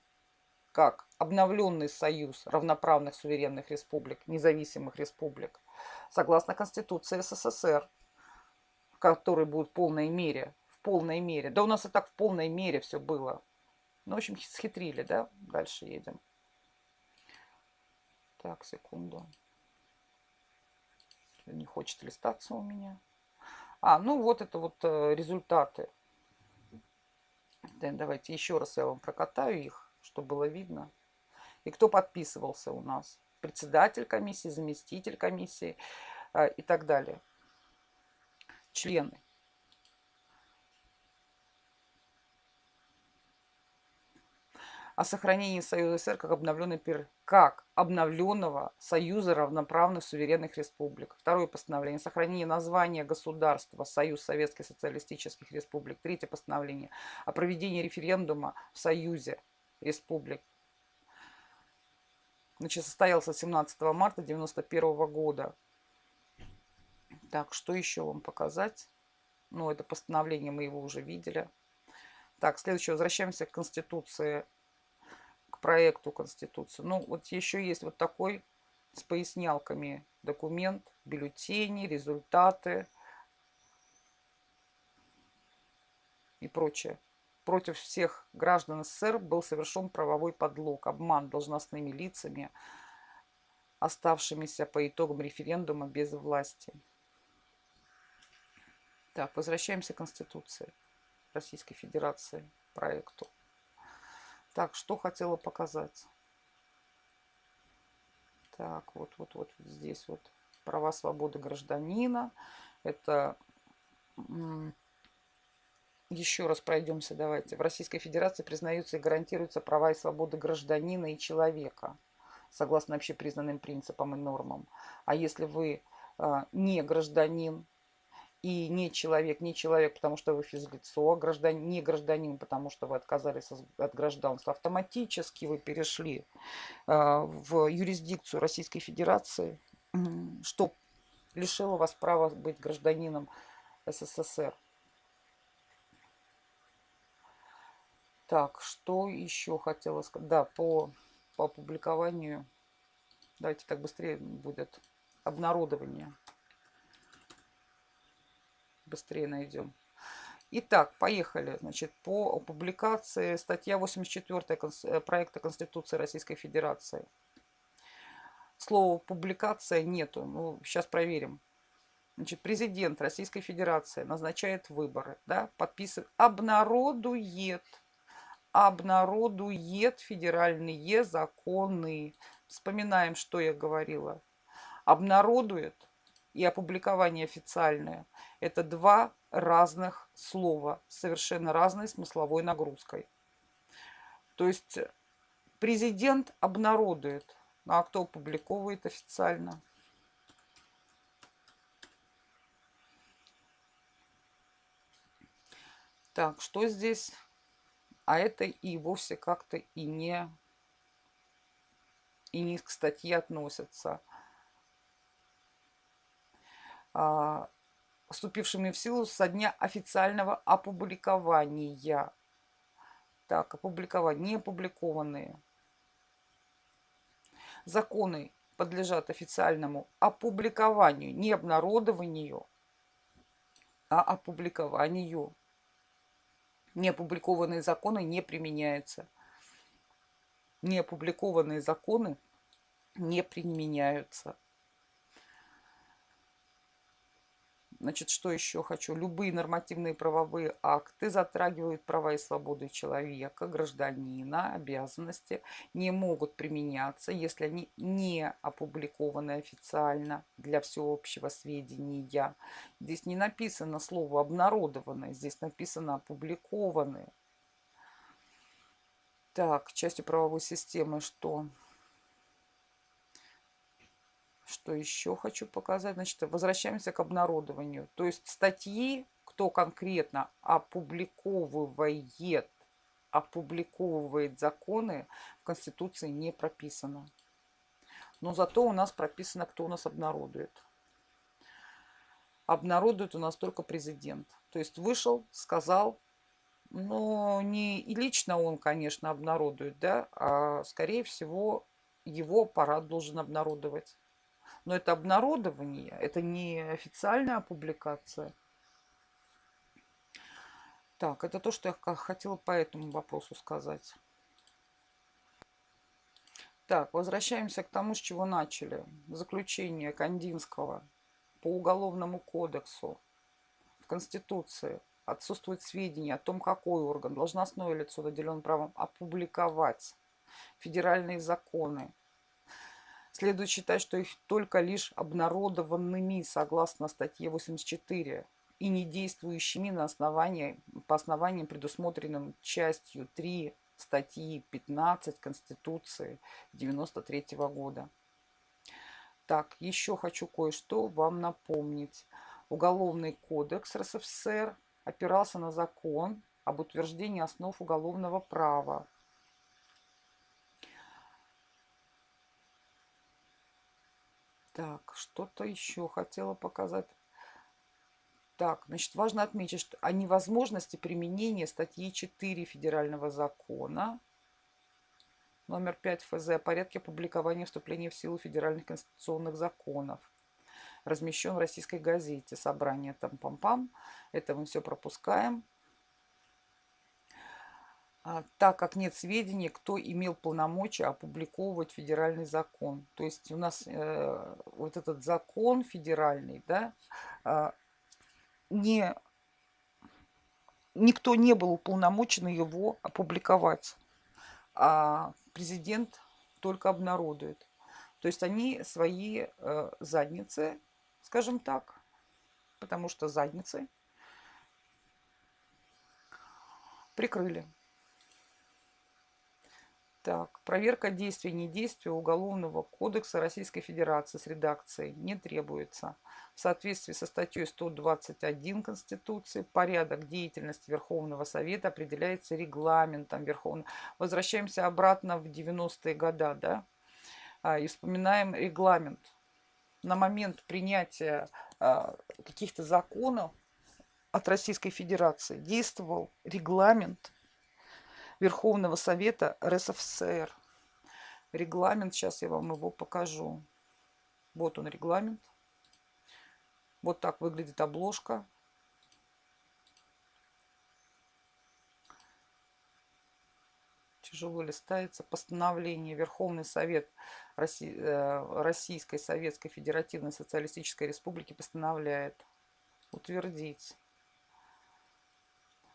как обновленный союз равноправных суверенных республик, независимых республик, согласно Конституции СССР, который будет в полной мере, в полной мере. Да у нас и так в полной мере все было. Ну, в общем, схитрили, да? Дальше едем. Так, секунду. Не хочет листаться у меня. А, ну вот это вот э, результаты. Давайте еще раз я вам прокатаю их, чтобы было видно. И кто подписывался у нас? Председатель комиссии, заместитель комиссии э, и так далее. Члены. О сохранении Союза СССР как, обновленный, как обновленного Союза равноправных суверенных республик. Второе постановление. Сохранение названия государства Союз Советских Социалистических Республик. Третье постановление. О проведении референдума в Союзе Республик. Значит, состоялся 17 марта 1991 года. Так, что еще вам показать? Ну, это постановление мы его уже видели. Так, следующее. Возвращаемся к Конституции проекту Конституции. Ну, вот еще есть вот такой с пояснялками документ, бюллетени, результаты и прочее. Против всех граждан СССР был совершен правовой подлог, обман должностными лицами оставшимися по итогам референдума без власти. Так, возвращаемся к Конституции Российской Федерации, проекту. Так, что хотела показать? Так, вот, вот, вот, здесь вот права свободы гражданина. Это еще раз пройдемся, давайте. В Российской Федерации признаются и гарантируются права и свободы гражданина и человека, согласно общепризнанным принципам и нормам. А если вы э, не гражданин и не человек, не человек, потому что вы физлицо, а гражданин, не гражданин, потому что вы отказались от гражданства, автоматически вы перешли э, в юрисдикцию Российской Федерации, что лишило вас права быть гражданином СССР. Так, что еще хотела сказать? Да, по, по опубликованию. Давайте так быстрее будет. Обнародование. Быстрее найдем. Итак, поехали. Значит, по публикации статья 84 э, проекта Конституции Российской Федерации. Слова публикация нету. Ну, сейчас проверим. Значит, президент Российской Федерации назначает выборы, да, подписывает, обнародует обнародует федеральные законы. Вспоминаем, что я говорила. Обнародует и опубликование официальное – это два разных слова, совершенно разной смысловой нагрузкой. То есть президент обнародует, а кто опубликовывает официально? Так, что здесь? а это и вовсе как-то и не, и не к статье относятся. А, вступившими в силу со дня официального опубликования. Так, опубликовать, не опубликованные. Законы подлежат официальному опубликованию, не обнародованию, а опубликованию неопубликованные законы не применяются. Неопубликованные законы не применяются. Значит, что еще хочу? Любые нормативные правовые акты затрагивают права и свободы человека, гражданина, обязанности, не могут применяться, если они не опубликованы официально для всеобщего сведения. Здесь не написано слово «обнародованное», здесь написано «опубликованные». Так, частью правовой системы что? Что еще хочу показать? Значит, возвращаемся к обнародованию. То есть статьи, кто конкретно опубликовывает, опубликовывает законы, в Конституции не прописано. Но зато у нас прописано, кто у нас обнародует. Обнародует у нас только президент. То есть вышел, сказал, но не лично он, конечно, обнародует, да, а скорее всего его аппарат должен обнародовать. Но это обнародование, это не официальная публикация. Так, это то, что я хотела по этому вопросу сказать. Так, возвращаемся к тому, с чего начали. Заключение Кандинского по Уголовному кодексу в Конституции отсутствует сведения о том, какой орган, должностное лицо наделен правом опубликовать федеральные законы Следует считать, что их только лишь обнародованными согласно статье 84 и не действующими на основании, по основаниям, предусмотренным частью 3 статьи 15 Конституции 93 года. Так, еще хочу кое-что вам напомнить. Уголовный кодекс РСФСР опирался на закон об утверждении основ уголовного права Так, что-то еще хотела показать. Так, значит, важно отметить, что о невозможности применения статьи 4 Федерального закона номер 5 ФЗ о порядке публикования вступления в силу федеральных конституционных законов. Размещен в российской газете. Собрание там пам-пам. Это мы все пропускаем. А, так как нет сведений, кто имел полномочия опубликовывать федеральный закон. То есть у нас э, вот этот закон федеральный, да, э, не, никто не был уполномочен его опубликовать, а президент только обнародует. То есть они свои э, задницы, скажем так, потому что задницы прикрыли. Так, проверка действий недействия Уголовного кодекса Российской Федерации с редакцией не требуется. В соответствии со статьей 121 Конституции порядок деятельности Верховного Совета определяется регламентом Верховного. Возвращаемся обратно в 90-е годы, да, а, и вспоминаем регламент. На момент принятия а, каких-то законов от Российской Федерации действовал регламент Верховного Совета РСФСР. Регламент, сейчас я вам его покажу. Вот он регламент. Вот так выглядит обложка. Тяжело листается. Постановление Верховный Совет э, Российской Советской Федеративной Социалистической Республики постановляет утвердить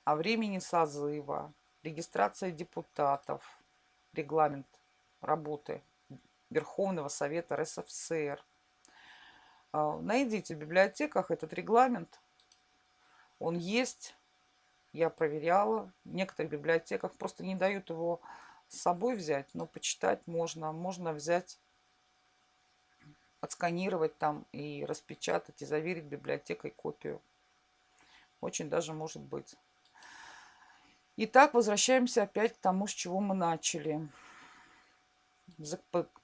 о времени созыва регистрация депутатов, регламент работы Верховного Совета РСФСР. А, найдите в библиотеках этот регламент. Он есть. Я проверяла. В некоторых библиотеках просто не дают его с собой взять, но почитать можно. Можно взять, отсканировать там и распечатать, и заверить библиотекой копию. Очень даже может быть. Итак, возвращаемся опять к тому, с чего мы начали.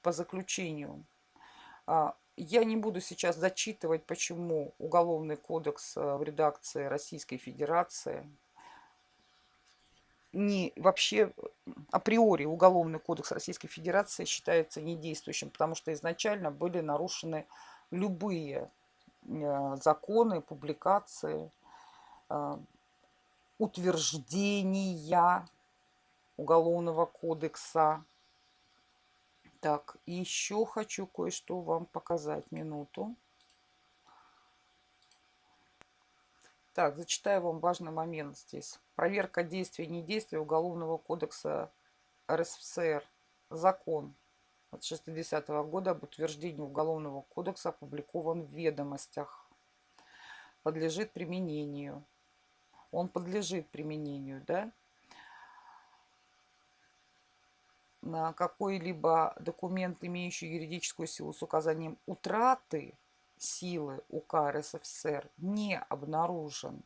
По заключению. А, я не буду сейчас зачитывать, почему Уголовный кодекс э, в редакции Российской Федерации не вообще априори Уголовный кодекс Российской Федерации считается недействующим, потому что изначально были нарушены любые э, законы, публикации, э, утверждения Уголовного кодекса. Так, еще хочу кое-что вам показать. Минуту. Так, зачитаю вам важный момент здесь. Проверка действий и недействия Уголовного кодекса РСФСР. Закон от 60 -го года об утверждении Уголовного кодекса опубликован в ведомостях. Подлежит применению он подлежит применению, да, на какой-либо документ, имеющий юридическую силу с указанием утраты силы УК РСФСР, не обнаружен.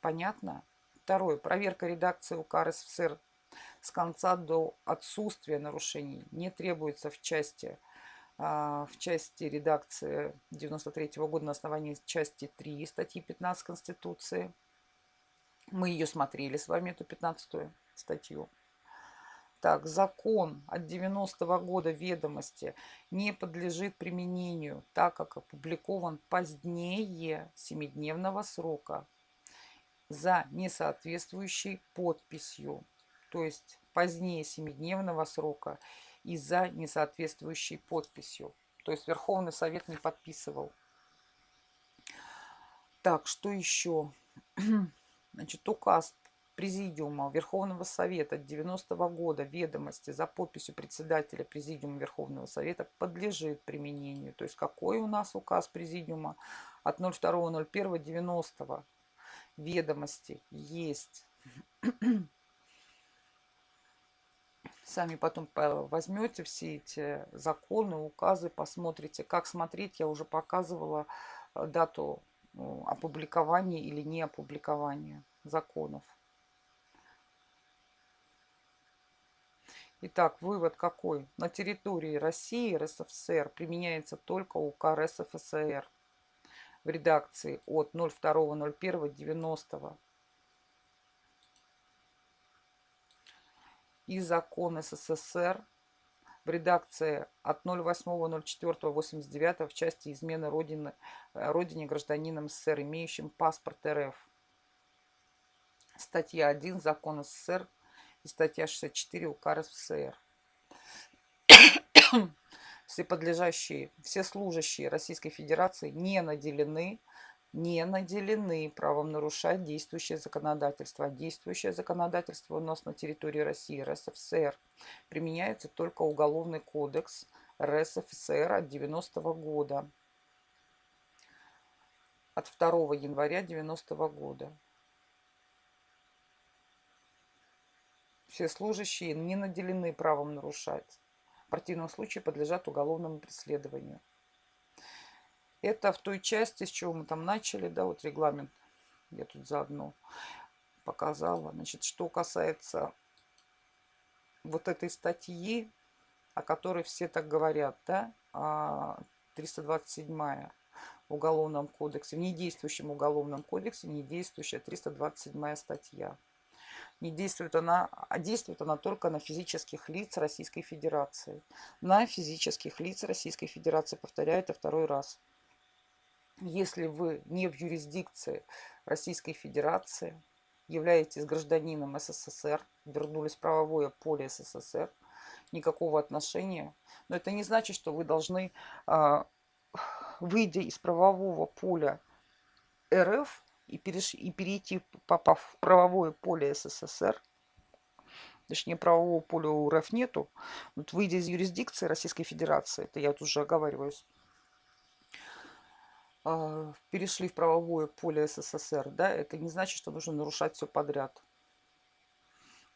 Понятно? Второе. Проверка редакции УК РСФСР с конца до отсутствия нарушений не требуется в части в части редакции 93 -го года на основании части 3 статьи 15 Конституции. Мы ее смотрели с вами, эту 15 статью. Так, закон от 90 -го года ведомости не подлежит применению, так как опубликован позднее 7-дневного срока за несоответствующей подписью. То есть позднее 7-дневного срока и за несоответствующей подписью. То есть Верховный Совет не подписывал. Так, что еще? Значит, указ Президиума Верховного Совета 90 -го года ведомости за подписью председателя Президиума Верховного Совета подлежит применению. То есть какой у нас указ Президиума от 02.01.90 ведомости есть Сами потом возьмете все эти законы, указы, посмотрите. Как смотреть, я уже показывала э, дату ну, опубликования или не опубликования законов. Итак, вывод какой? На территории России РСФСР применяется только УК РСФСР в редакции от 02.01.90 и закон СССР в редакции от 08.04.89 в части измены родины, э, родине гражданином СССР, имеющим паспорт РФ. статья 1 Закон СССР и статья 64 УК РСФСР. Все подлежащие, все служащие Российской Федерации не наделены не наделены правом нарушать действующее законодательство. действующее законодательство у нас на территории России, РСФСР, применяется только Уголовный кодекс РСФСР от 90 -го года. От 2 января 90 -го года. Все служащие не наделены правом нарушать. В противном случае подлежат уголовному преследованию. Это в той части, с чего мы там начали, да, вот регламент. Я тут заодно показала. Значит, что касается вот этой статьи, о которой все так говорят, да, 327 а, в Уголовном кодексе, в недействующем Уголовном кодексе, недействующая 327 статья. Не действует она, а действует она только на физических лиц Российской Федерации. На физических лиц Российской Федерации, повторяю это второй раз если вы не в юрисдикции Российской Федерации, являетесь гражданином СССР, вернулись в правовое поле СССР, никакого отношения. Но это не значит, что вы должны, а, выйдя из правового поля РФ и, переш... и перейти, попав в правовое поле СССР, точнее правового поля у РФ нету, вот выйдя из юрисдикции Российской Федерации, это я тут уже оговариваюсь, перешли в правовое поле СССР, да, это не значит, что нужно нарушать все подряд.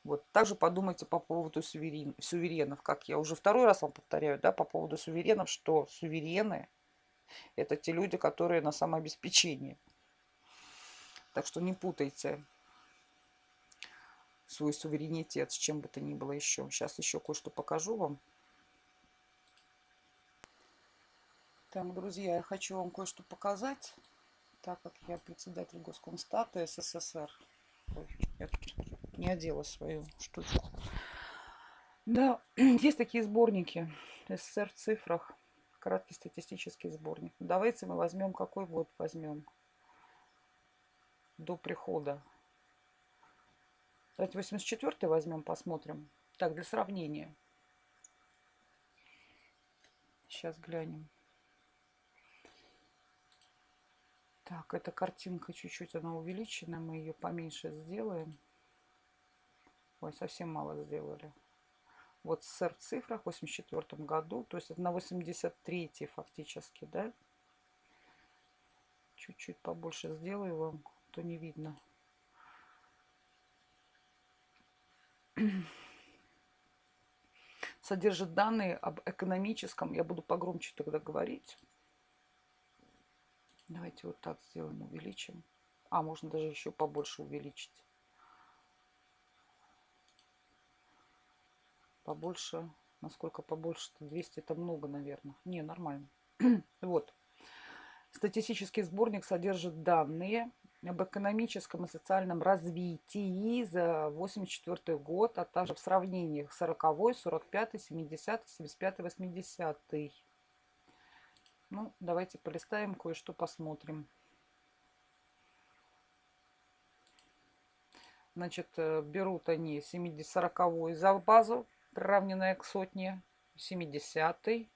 Вот. Также подумайте по поводу суверен, суверенов, как я уже второй раз вам повторяю, да, по поводу суверенов, что суверены – это те люди, которые на самообеспечении. Так что не путайте свой суверенитет с чем бы то ни было еще. Сейчас еще кое-что покажу вам. Так, друзья, я хочу вам кое-что показать, так как я председатель Госкомстата СССР. Ой, я не одела свою штучку. Да, есть такие сборники СССР в цифрах. Краткий статистический сборник. Давайте мы возьмем, какой год возьмем до прихода. Давайте 84 возьмем, посмотрим. Так, для сравнения. Сейчас глянем. Так, эта картинка чуть-чуть она увеличена. Мы ее поменьше сделаем. Ой, совсем мало сделали. Вот СССР в цифрах в 84 году. То есть на 83 фактически, да? Чуть-чуть побольше сделаю вам, то не видно. Содержит данные об экономическом, я буду погромче тогда говорить, Давайте вот так сделаем, увеличим. А, можно даже еще побольше увеличить. Побольше. Насколько побольше-то? 200 это много, наверное. Не, нормально. вот. Статистический сборник содержит данные об экономическом и социальном развитии за 84 год, а также в сравнениях 40, 45, 70, 75, 80. Ну, давайте полистаем, кое-что посмотрим. Значит, э, берут они 70-40 за базу, приравненная к сотне, 70 -й.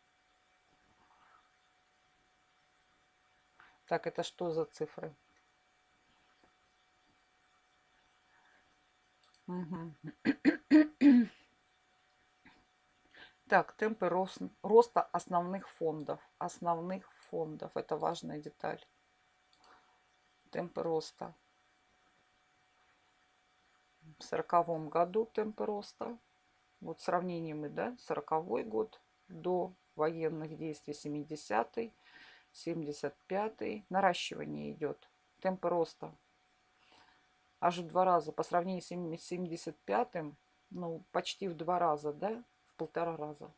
Так, это что за цифры? Угу. Так, темпы рост, роста основных фондов. Основных фондов. Это важная деталь. Темпы роста. В сороковом году темпы роста. Вот сравнение мы, да, сороковой год до военных действий 70-й, 75-й. Наращивание идет. Темпы роста. Аж в два раза. По сравнению с 75-м, ну, почти в два раза, да, полтора раза.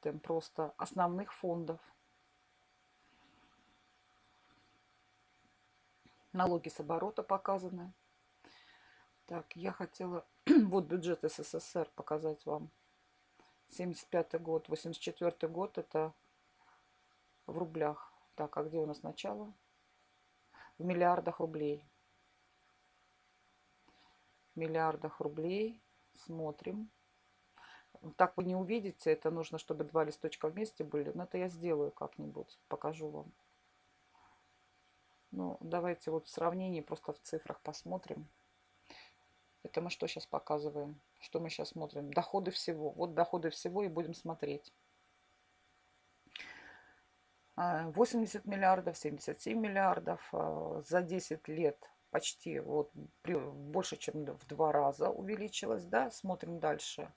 Темп просто основных фондов. Налоги с оборота показаны. Так, я хотела вот бюджет СССР показать вам. 75 год, 84 год это в рублях. Так, а где у нас начало? В миллиардах рублей. миллиардах рублей. Смотрим. Так вы не увидите, это нужно, чтобы два листочка вместе были. Но это я сделаю как-нибудь, покажу вам. Ну, давайте вот в сравнении просто в цифрах посмотрим. Это мы что сейчас показываем? Что мы сейчас смотрим? Доходы всего. Вот доходы всего и будем смотреть. 80 а, миллиардов, 77 миллиардов а, за 10 лет почти вот больше, чем в два раза увеличилось, да, смотрим дальше.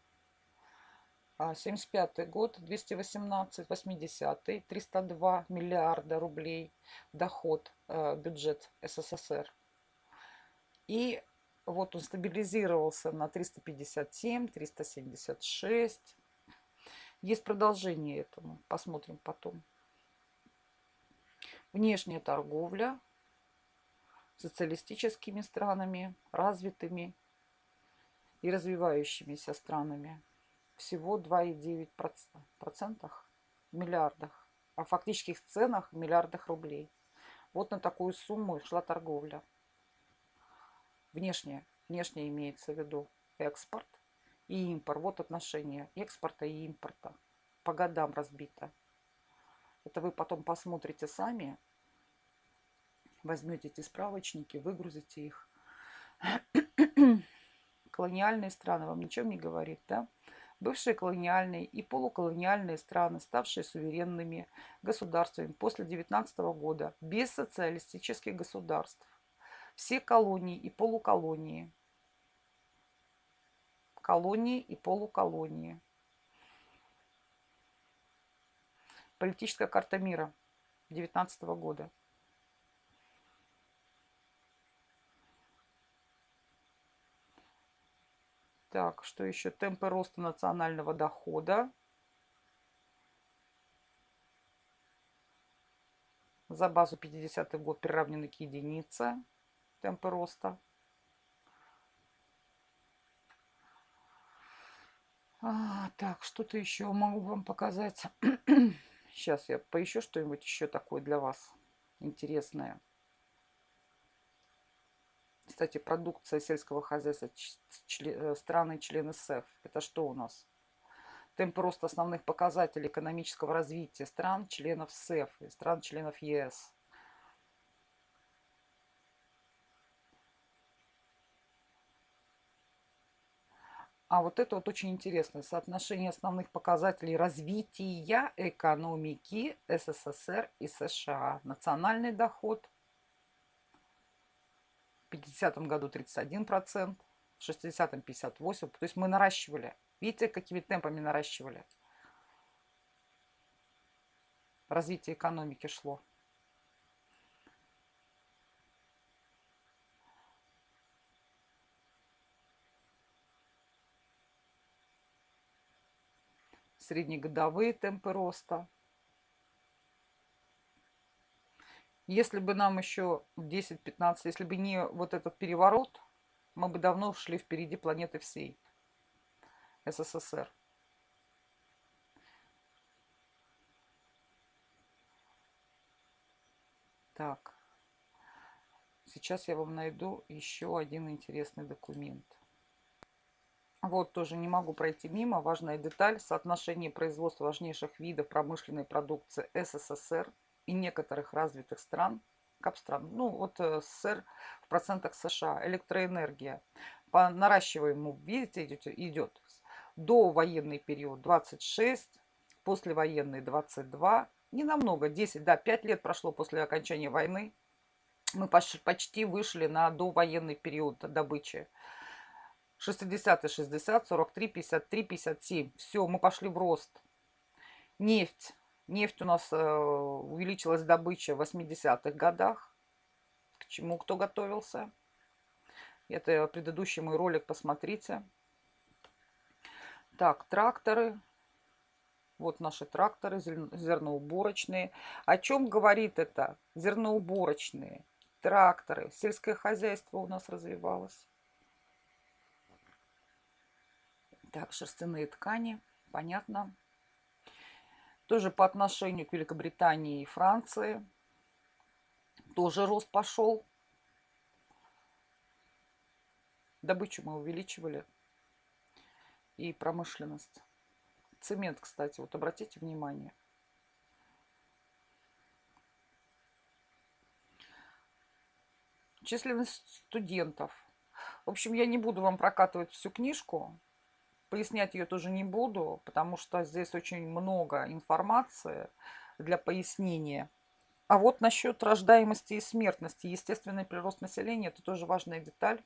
75 а, год, 218, 80 302 миллиарда рублей доход, бюджет СССР. И вот он стабилизировался на 357, 376. Есть продолжение этому, посмотрим потом. Внешняя торговля социалистическими странами, развитыми и развивающимися странами. Всего 2,9% в миллиардах. А в фактических ценах в миллиардах рублей. Вот на такую сумму шла торговля. Внешняя. Внешняя имеется в виду экспорт и импорт. Вот отношение экспорта и импорта. По годам разбито. Это вы потом посмотрите сами. Возьмете эти справочники, выгрузите их. Колониальные страны вам ничем не говорит, да? Бывшие колониальные и полуколониальные страны, ставшие суверенными государствами после 19 года, без социалистических государств. Все колонии и полуколонии. Колонии и полуколонии. Политическая карта мира 19 года. Так, что еще? Темпы роста национального дохода. За базу 50 год приравнены к единице. Темпы роста. А, так, что-то еще могу вам показать. Сейчас я поищу что-нибудь еще такое для вас интересное. Кстати, продукция сельского хозяйства э, страны-члены СЭФ. Это что у нас? Темп роста основных показателей экономического развития стран-членов СЭФ и стран-членов ЕС. А вот это вот очень интересно. Соотношение основных показателей развития экономики СССР и США. Национальный доход. В 50 году 31%, в 60-м 58%. То есть мы наращивали. Видите, какими темпами наращивали? Развитие экономики шло. среднегодовые темпы роста. Если бы нам еще 10-15, если бы не вот этот переворот, мы бы давно шли впереди планеты всей СССР. Так, сейчас я вам найду еще один интересный документ. Вот тоже не могу пройти мимо. Важная деталь. Соотношение производства важнейших видов промышленной продукции СССР и некоторых развитых стран, капстран, ну вот э, СССР в процентах США, электроэнергия. По наращиваемому, видите, идет, идет до военный период 26, послевоенный 22, не намного, 10, да, 5 лет прошло после окончания войны. Мы почти вышли на довоенный период добычи. 60 60, 43, 53, 57. Все, мы пошли в рост. Нефть. Нефть у нас э, увеличилась добыча в 80-х годах. К чему кто готовился? Это предыдущий мой ролик, посмотрите. Так, тракторы. Вот наши тракторы зерноуборочные. О чем говорит это? Зерноуборочные, тракторы. Сельское хозяйство у нас развивалось. Так, шерстяные ткани, понятно. Тоже по отношению к Великобритании и Франции. Тоже рост пошел. Добычу мы увеличивали. И промышленность. Цемент, кстати, вот обратите внимание. Численность студентов. В общем, я не буду вам прокатывать всю книжку. Пояснять ее тоже не буду, потому что здесь очень много информации для пояснения. А вот насчет рождаемости и смертности. Естественный прирост населения – это тоже важная деталь.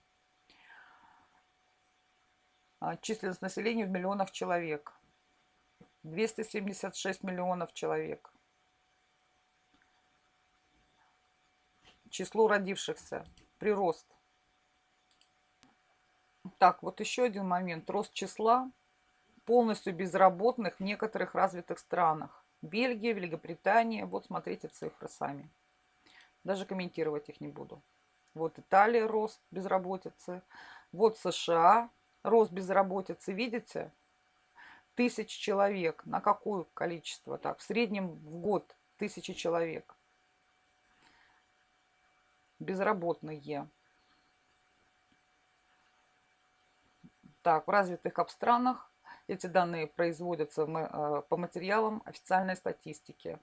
А, численность населения в миллионах человек. 276 миллионов человек. Число родившихся. Прирост. Так, вот еще один момент. Рост числа полностью безработных в некоторых развитых странах. Бельгия, Великобритания. Вот смотрите цифры сами. Даже комментировать их не буду. Вот Италия, рост безработицы. Вот США, рост безработицы. Видите? Тысяч человек. На какое количество? Так, в среднем в год тысячи человек. Безработные. Так, в развитых странах эти данные производятся э, по материалам официальной статистики.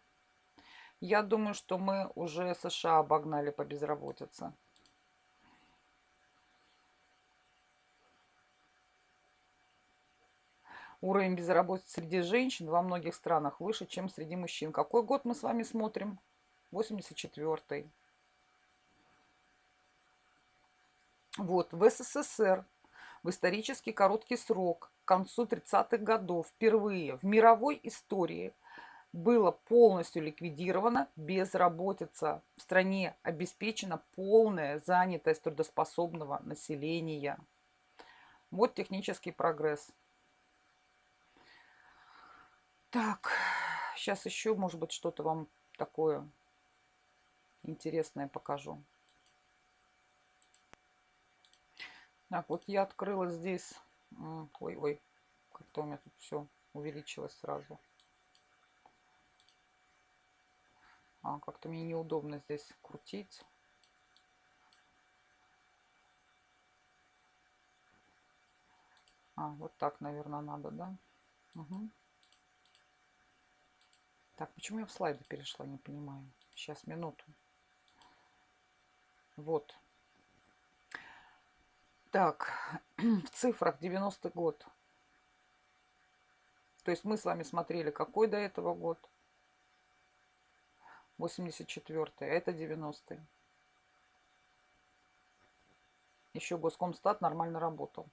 Я думаю, что мы уже США обогнали по безработице. Уровень безработицы среди женщин во многих странах выше, чем среди мужчин. Какой год мы с вами смотрим? 84-й. Вот, в СССР в исторически короткий срок, к концу 30-х годов, впервые в мировой истории было полностью ликвидировано безработица. В стране обеспечена полная занятость трудоспособного населения. Вот технический прогресс. Так, сейчас еще, может быть, что-то вам такое интересное покажу. Так, вот я открыла здесь... Ой-ой, как-то у меня тут все увеличилось сразу. А, как-то мне неудобно здесь крутить. А, вот так, наверное, надо, да? Угу. Так, почему я в слайды перешла, не понимаю. Сейчас, минуту. Вот. Так, в цифрах 90 год. То есть мы с вами смотрели, какой до этого год? 84 -й, а это 90 -й. Еще Госкомстат нормально работал.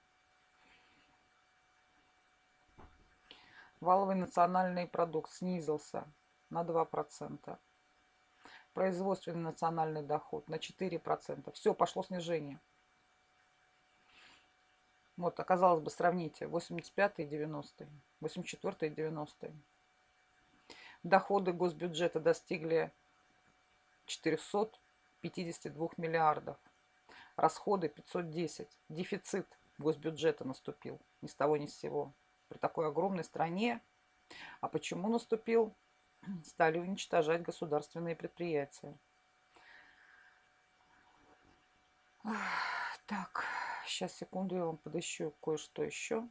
Валовый национальный продукт снизился на 2%. Производственный национальный доход на 4%. Все, пошло снижение. Вот, оказалось бы, сравните 85 и 90 84 и 90 Доходы госбюджета достигли 452 миллиардов. Расходы 510. Дефицит госбюджета наступил ни с того ни с сего. При такой огромной стране. А почему наступил? стали уничтожать государственные предприятия. Так, сейчас, секунду, я вам подыщу кое-что еще.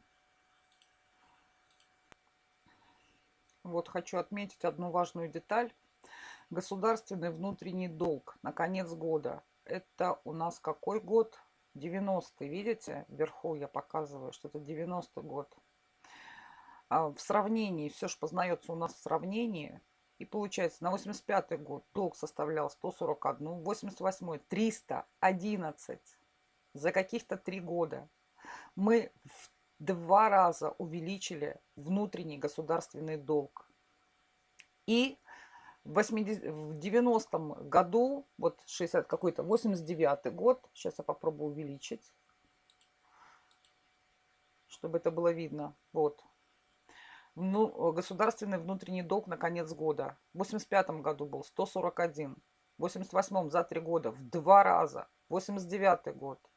Вот хочу отметить одну важную деталь. Государственный внутренний долг на конец года. Это у нас какой год? 90-й, видите? Вверху я показываю, что это 90-й год. А в сравнении, все же познается у нас в сравнении. И получается, на 85 год долг составлял 141, 88 311. За каких-то три года мы в два раза увеличили внутренний государственный долг. И в, 80, в 90 году, вот 60 какой-то, 89 год, сейчас я попробую увеличить, чтобы это было видно. Вот, ну, государственный внутренний долг на конец года. В 85 году был 141. В 88 за три года в два раза. 89 год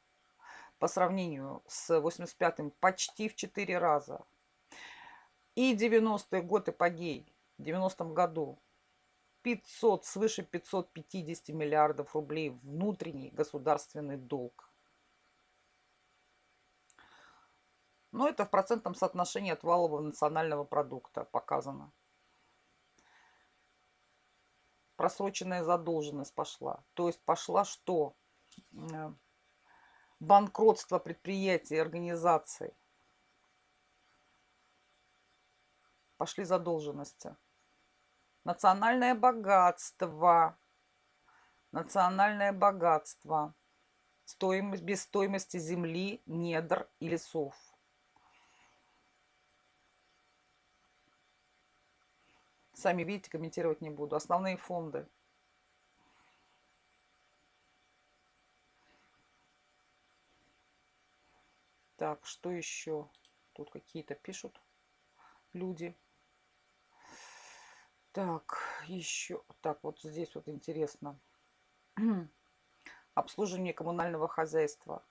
по сравнению с 85 почти в четыре раза. И 90-й год эпогей. В 90 году 500, свыше 550 миллиардов рублей внутренний государственный долг. Но это в процентном соотношении от валового национального продукта показано. Просроченная задолженность пошла. То есть пошла что? Банкротство предприятий организаций. Пошли задолженности. Национальное богатство. Национальное богатство. Стоимость, без стоимости земли, недр и лесов. Сами видите, комментировать не буду. Основные фонды. Так, что еще? Тут какие-то пишут люди. Так, еще. Так, вот здесь вот интересно. Обслуживание коммунального хозяйства.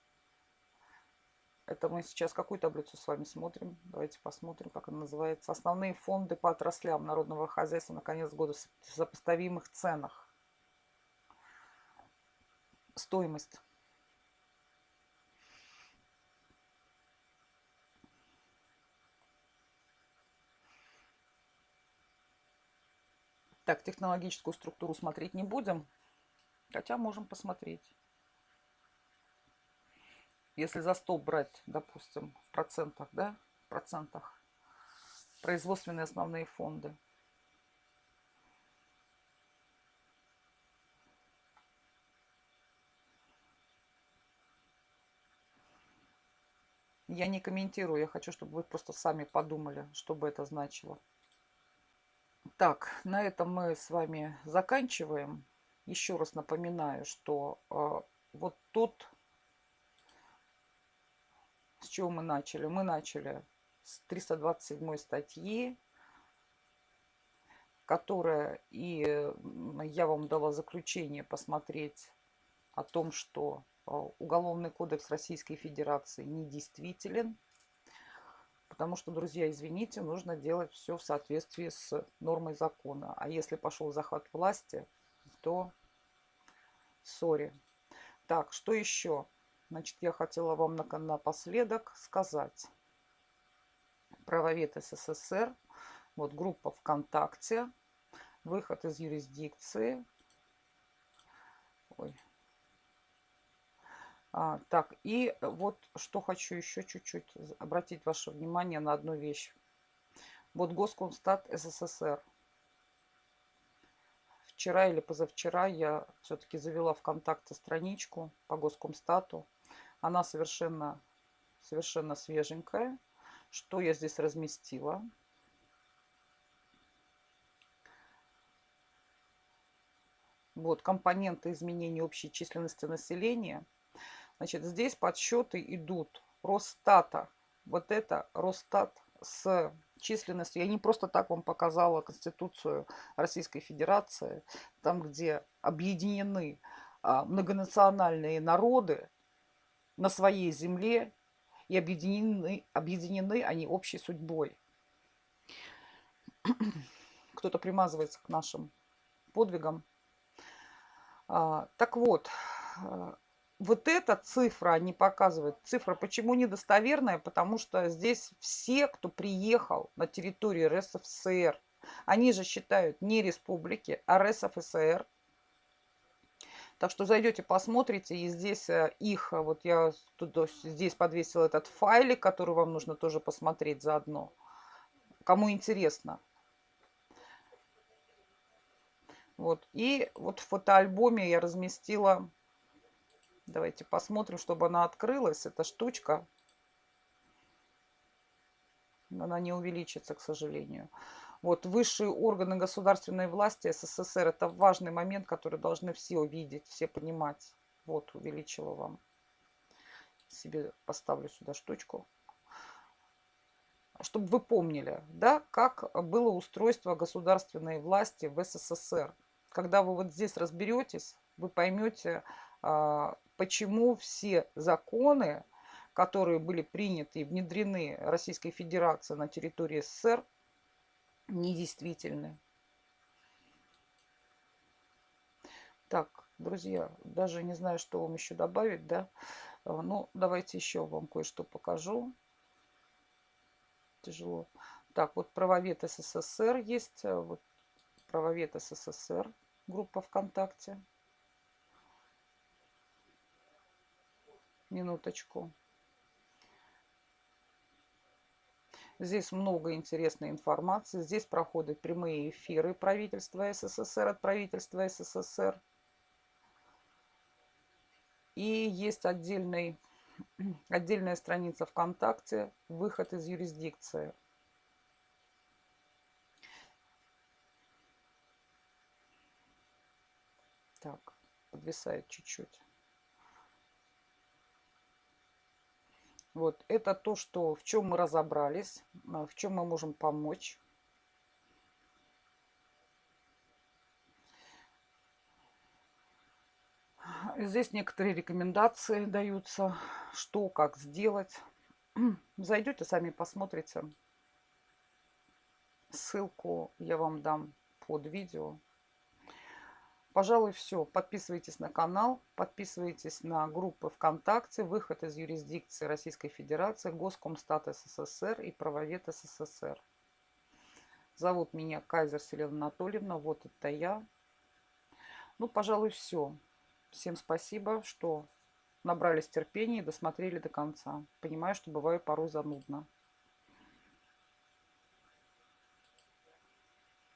Это мы сейчас какую таблицу с вами смотрим? Давайте посмотрим, как она называется. Основные фонды по отраслям народного хозяйства на конец года в сопоставимых ценах. Стоимость. Так, технологическую структуру смотреть не будем. Хотя можем посмотреть. Если за столб брать, допустим, в процентах, да, в процентах, производственные основные фонды. Я не комментирую, я хочу, чтобы вы просто сами подумали, что бы это значило. Так, на этом мы с вами заканчиваем. Еще раз напоминаю, что э, вот тут, с чего мы начали? Мы начали с 327 статьи, которая, и я вам дала заключение посмотреть о том, что э, Уголовный кодекс Российской Федерации недействителен Потому что, друзья, извините, нужно делать все в соответствии с нормой закона. А если пошел захват власти, то сори. Так, что еще? Значит, я хотела вам напоследок сказать. Правовед СССР. Вот группа ВКонтакте. Выход из юрисдикции. Ой, а, так, и вот что хочу еще чуть-чуть обратить ваше внимание на одну вещь. Вот Госкомстат СССР. Вчера или позавчера я все-таки завела ВКонтакте страничку по Госкомстату. Она совершенно, совершенно свеженькая. Что я здесь разместила? Вот компоненты изменения общей численности населения – Значит, здесь подсчеты идут Росстата. Вот это Росстат с численностью. Я не просто так вам показала Конституцию Российской Федерации, там, где объединены а, многонациональные народы на своей земле и объединены, объединены они общей судьбой. Кто-то примазывается к нашим подвигам. А, так вот, а, вот эта цифра не показывает. Цифра почему недостоверная? Потому что здесь все, кто приехал на территорию РСФСР, они же считают не республики, а РСФСР. Так что зайдете, посмотрите, и здесь э, их, э, вот я тут, здесь подвесил этот файлик, который вам нужно тоже посмотреть заодно. Кому интересно. Вот. И вот в фотоальбоме я разместила Давайте посмотрим, чтобы она открылась. Эта штучка. Она не увеличится, к сожалению. Вот высшие органы государственной власти СССР. Это важный момент, который должны все увидеть, все понимать. Вот, увеличила вам. Себе поставлю сюда штучку. Чтобы вы помнили, да, как было устройство государственной власти в СССР. Когда вы вот здесь разберетесь, вы поймете, почему все законы, которые были приняты и внедрены Российской Федерацией на территории СССР, недействительны. Так, друзья, даже не знаю, что вам еще добавить, да. А, ну, давайте еще вам кое-что покажу. тяжело. Так, вот правовед СССР есть. Э, вот правовед СССР. Группа ВКонтакте. Минуточку. Здесь много интересной информации. Здесь проходят прямые эфиры правительства СССР от правительства СССР. И есть отдельный, отдельная страница ВКонтакте «Выход из юрисдикции». Так, подвисает чуть-чуть. Вот, это то, что, в чем мы разобрались, а, в чем мы можем помочь. Здесь некоторые рекомендации даются, что, как сделать. Зайдете, сами посмотрите. Ссылку я вам дам под видео. Пожалуй, все. Подписывайтесь на канал, подписывайтесь на группы ВКонтакте, выход из юрисдикции Российской Федерации, Госкомстат СССР и правовед СССР. Зовут меня Кайзер Селена Анатольевна, вот это я. Ну, пожалуй, все. Всем спасибо, что набрались терпения и досмотрели до конца. Понимаю, что бываю порой занудно.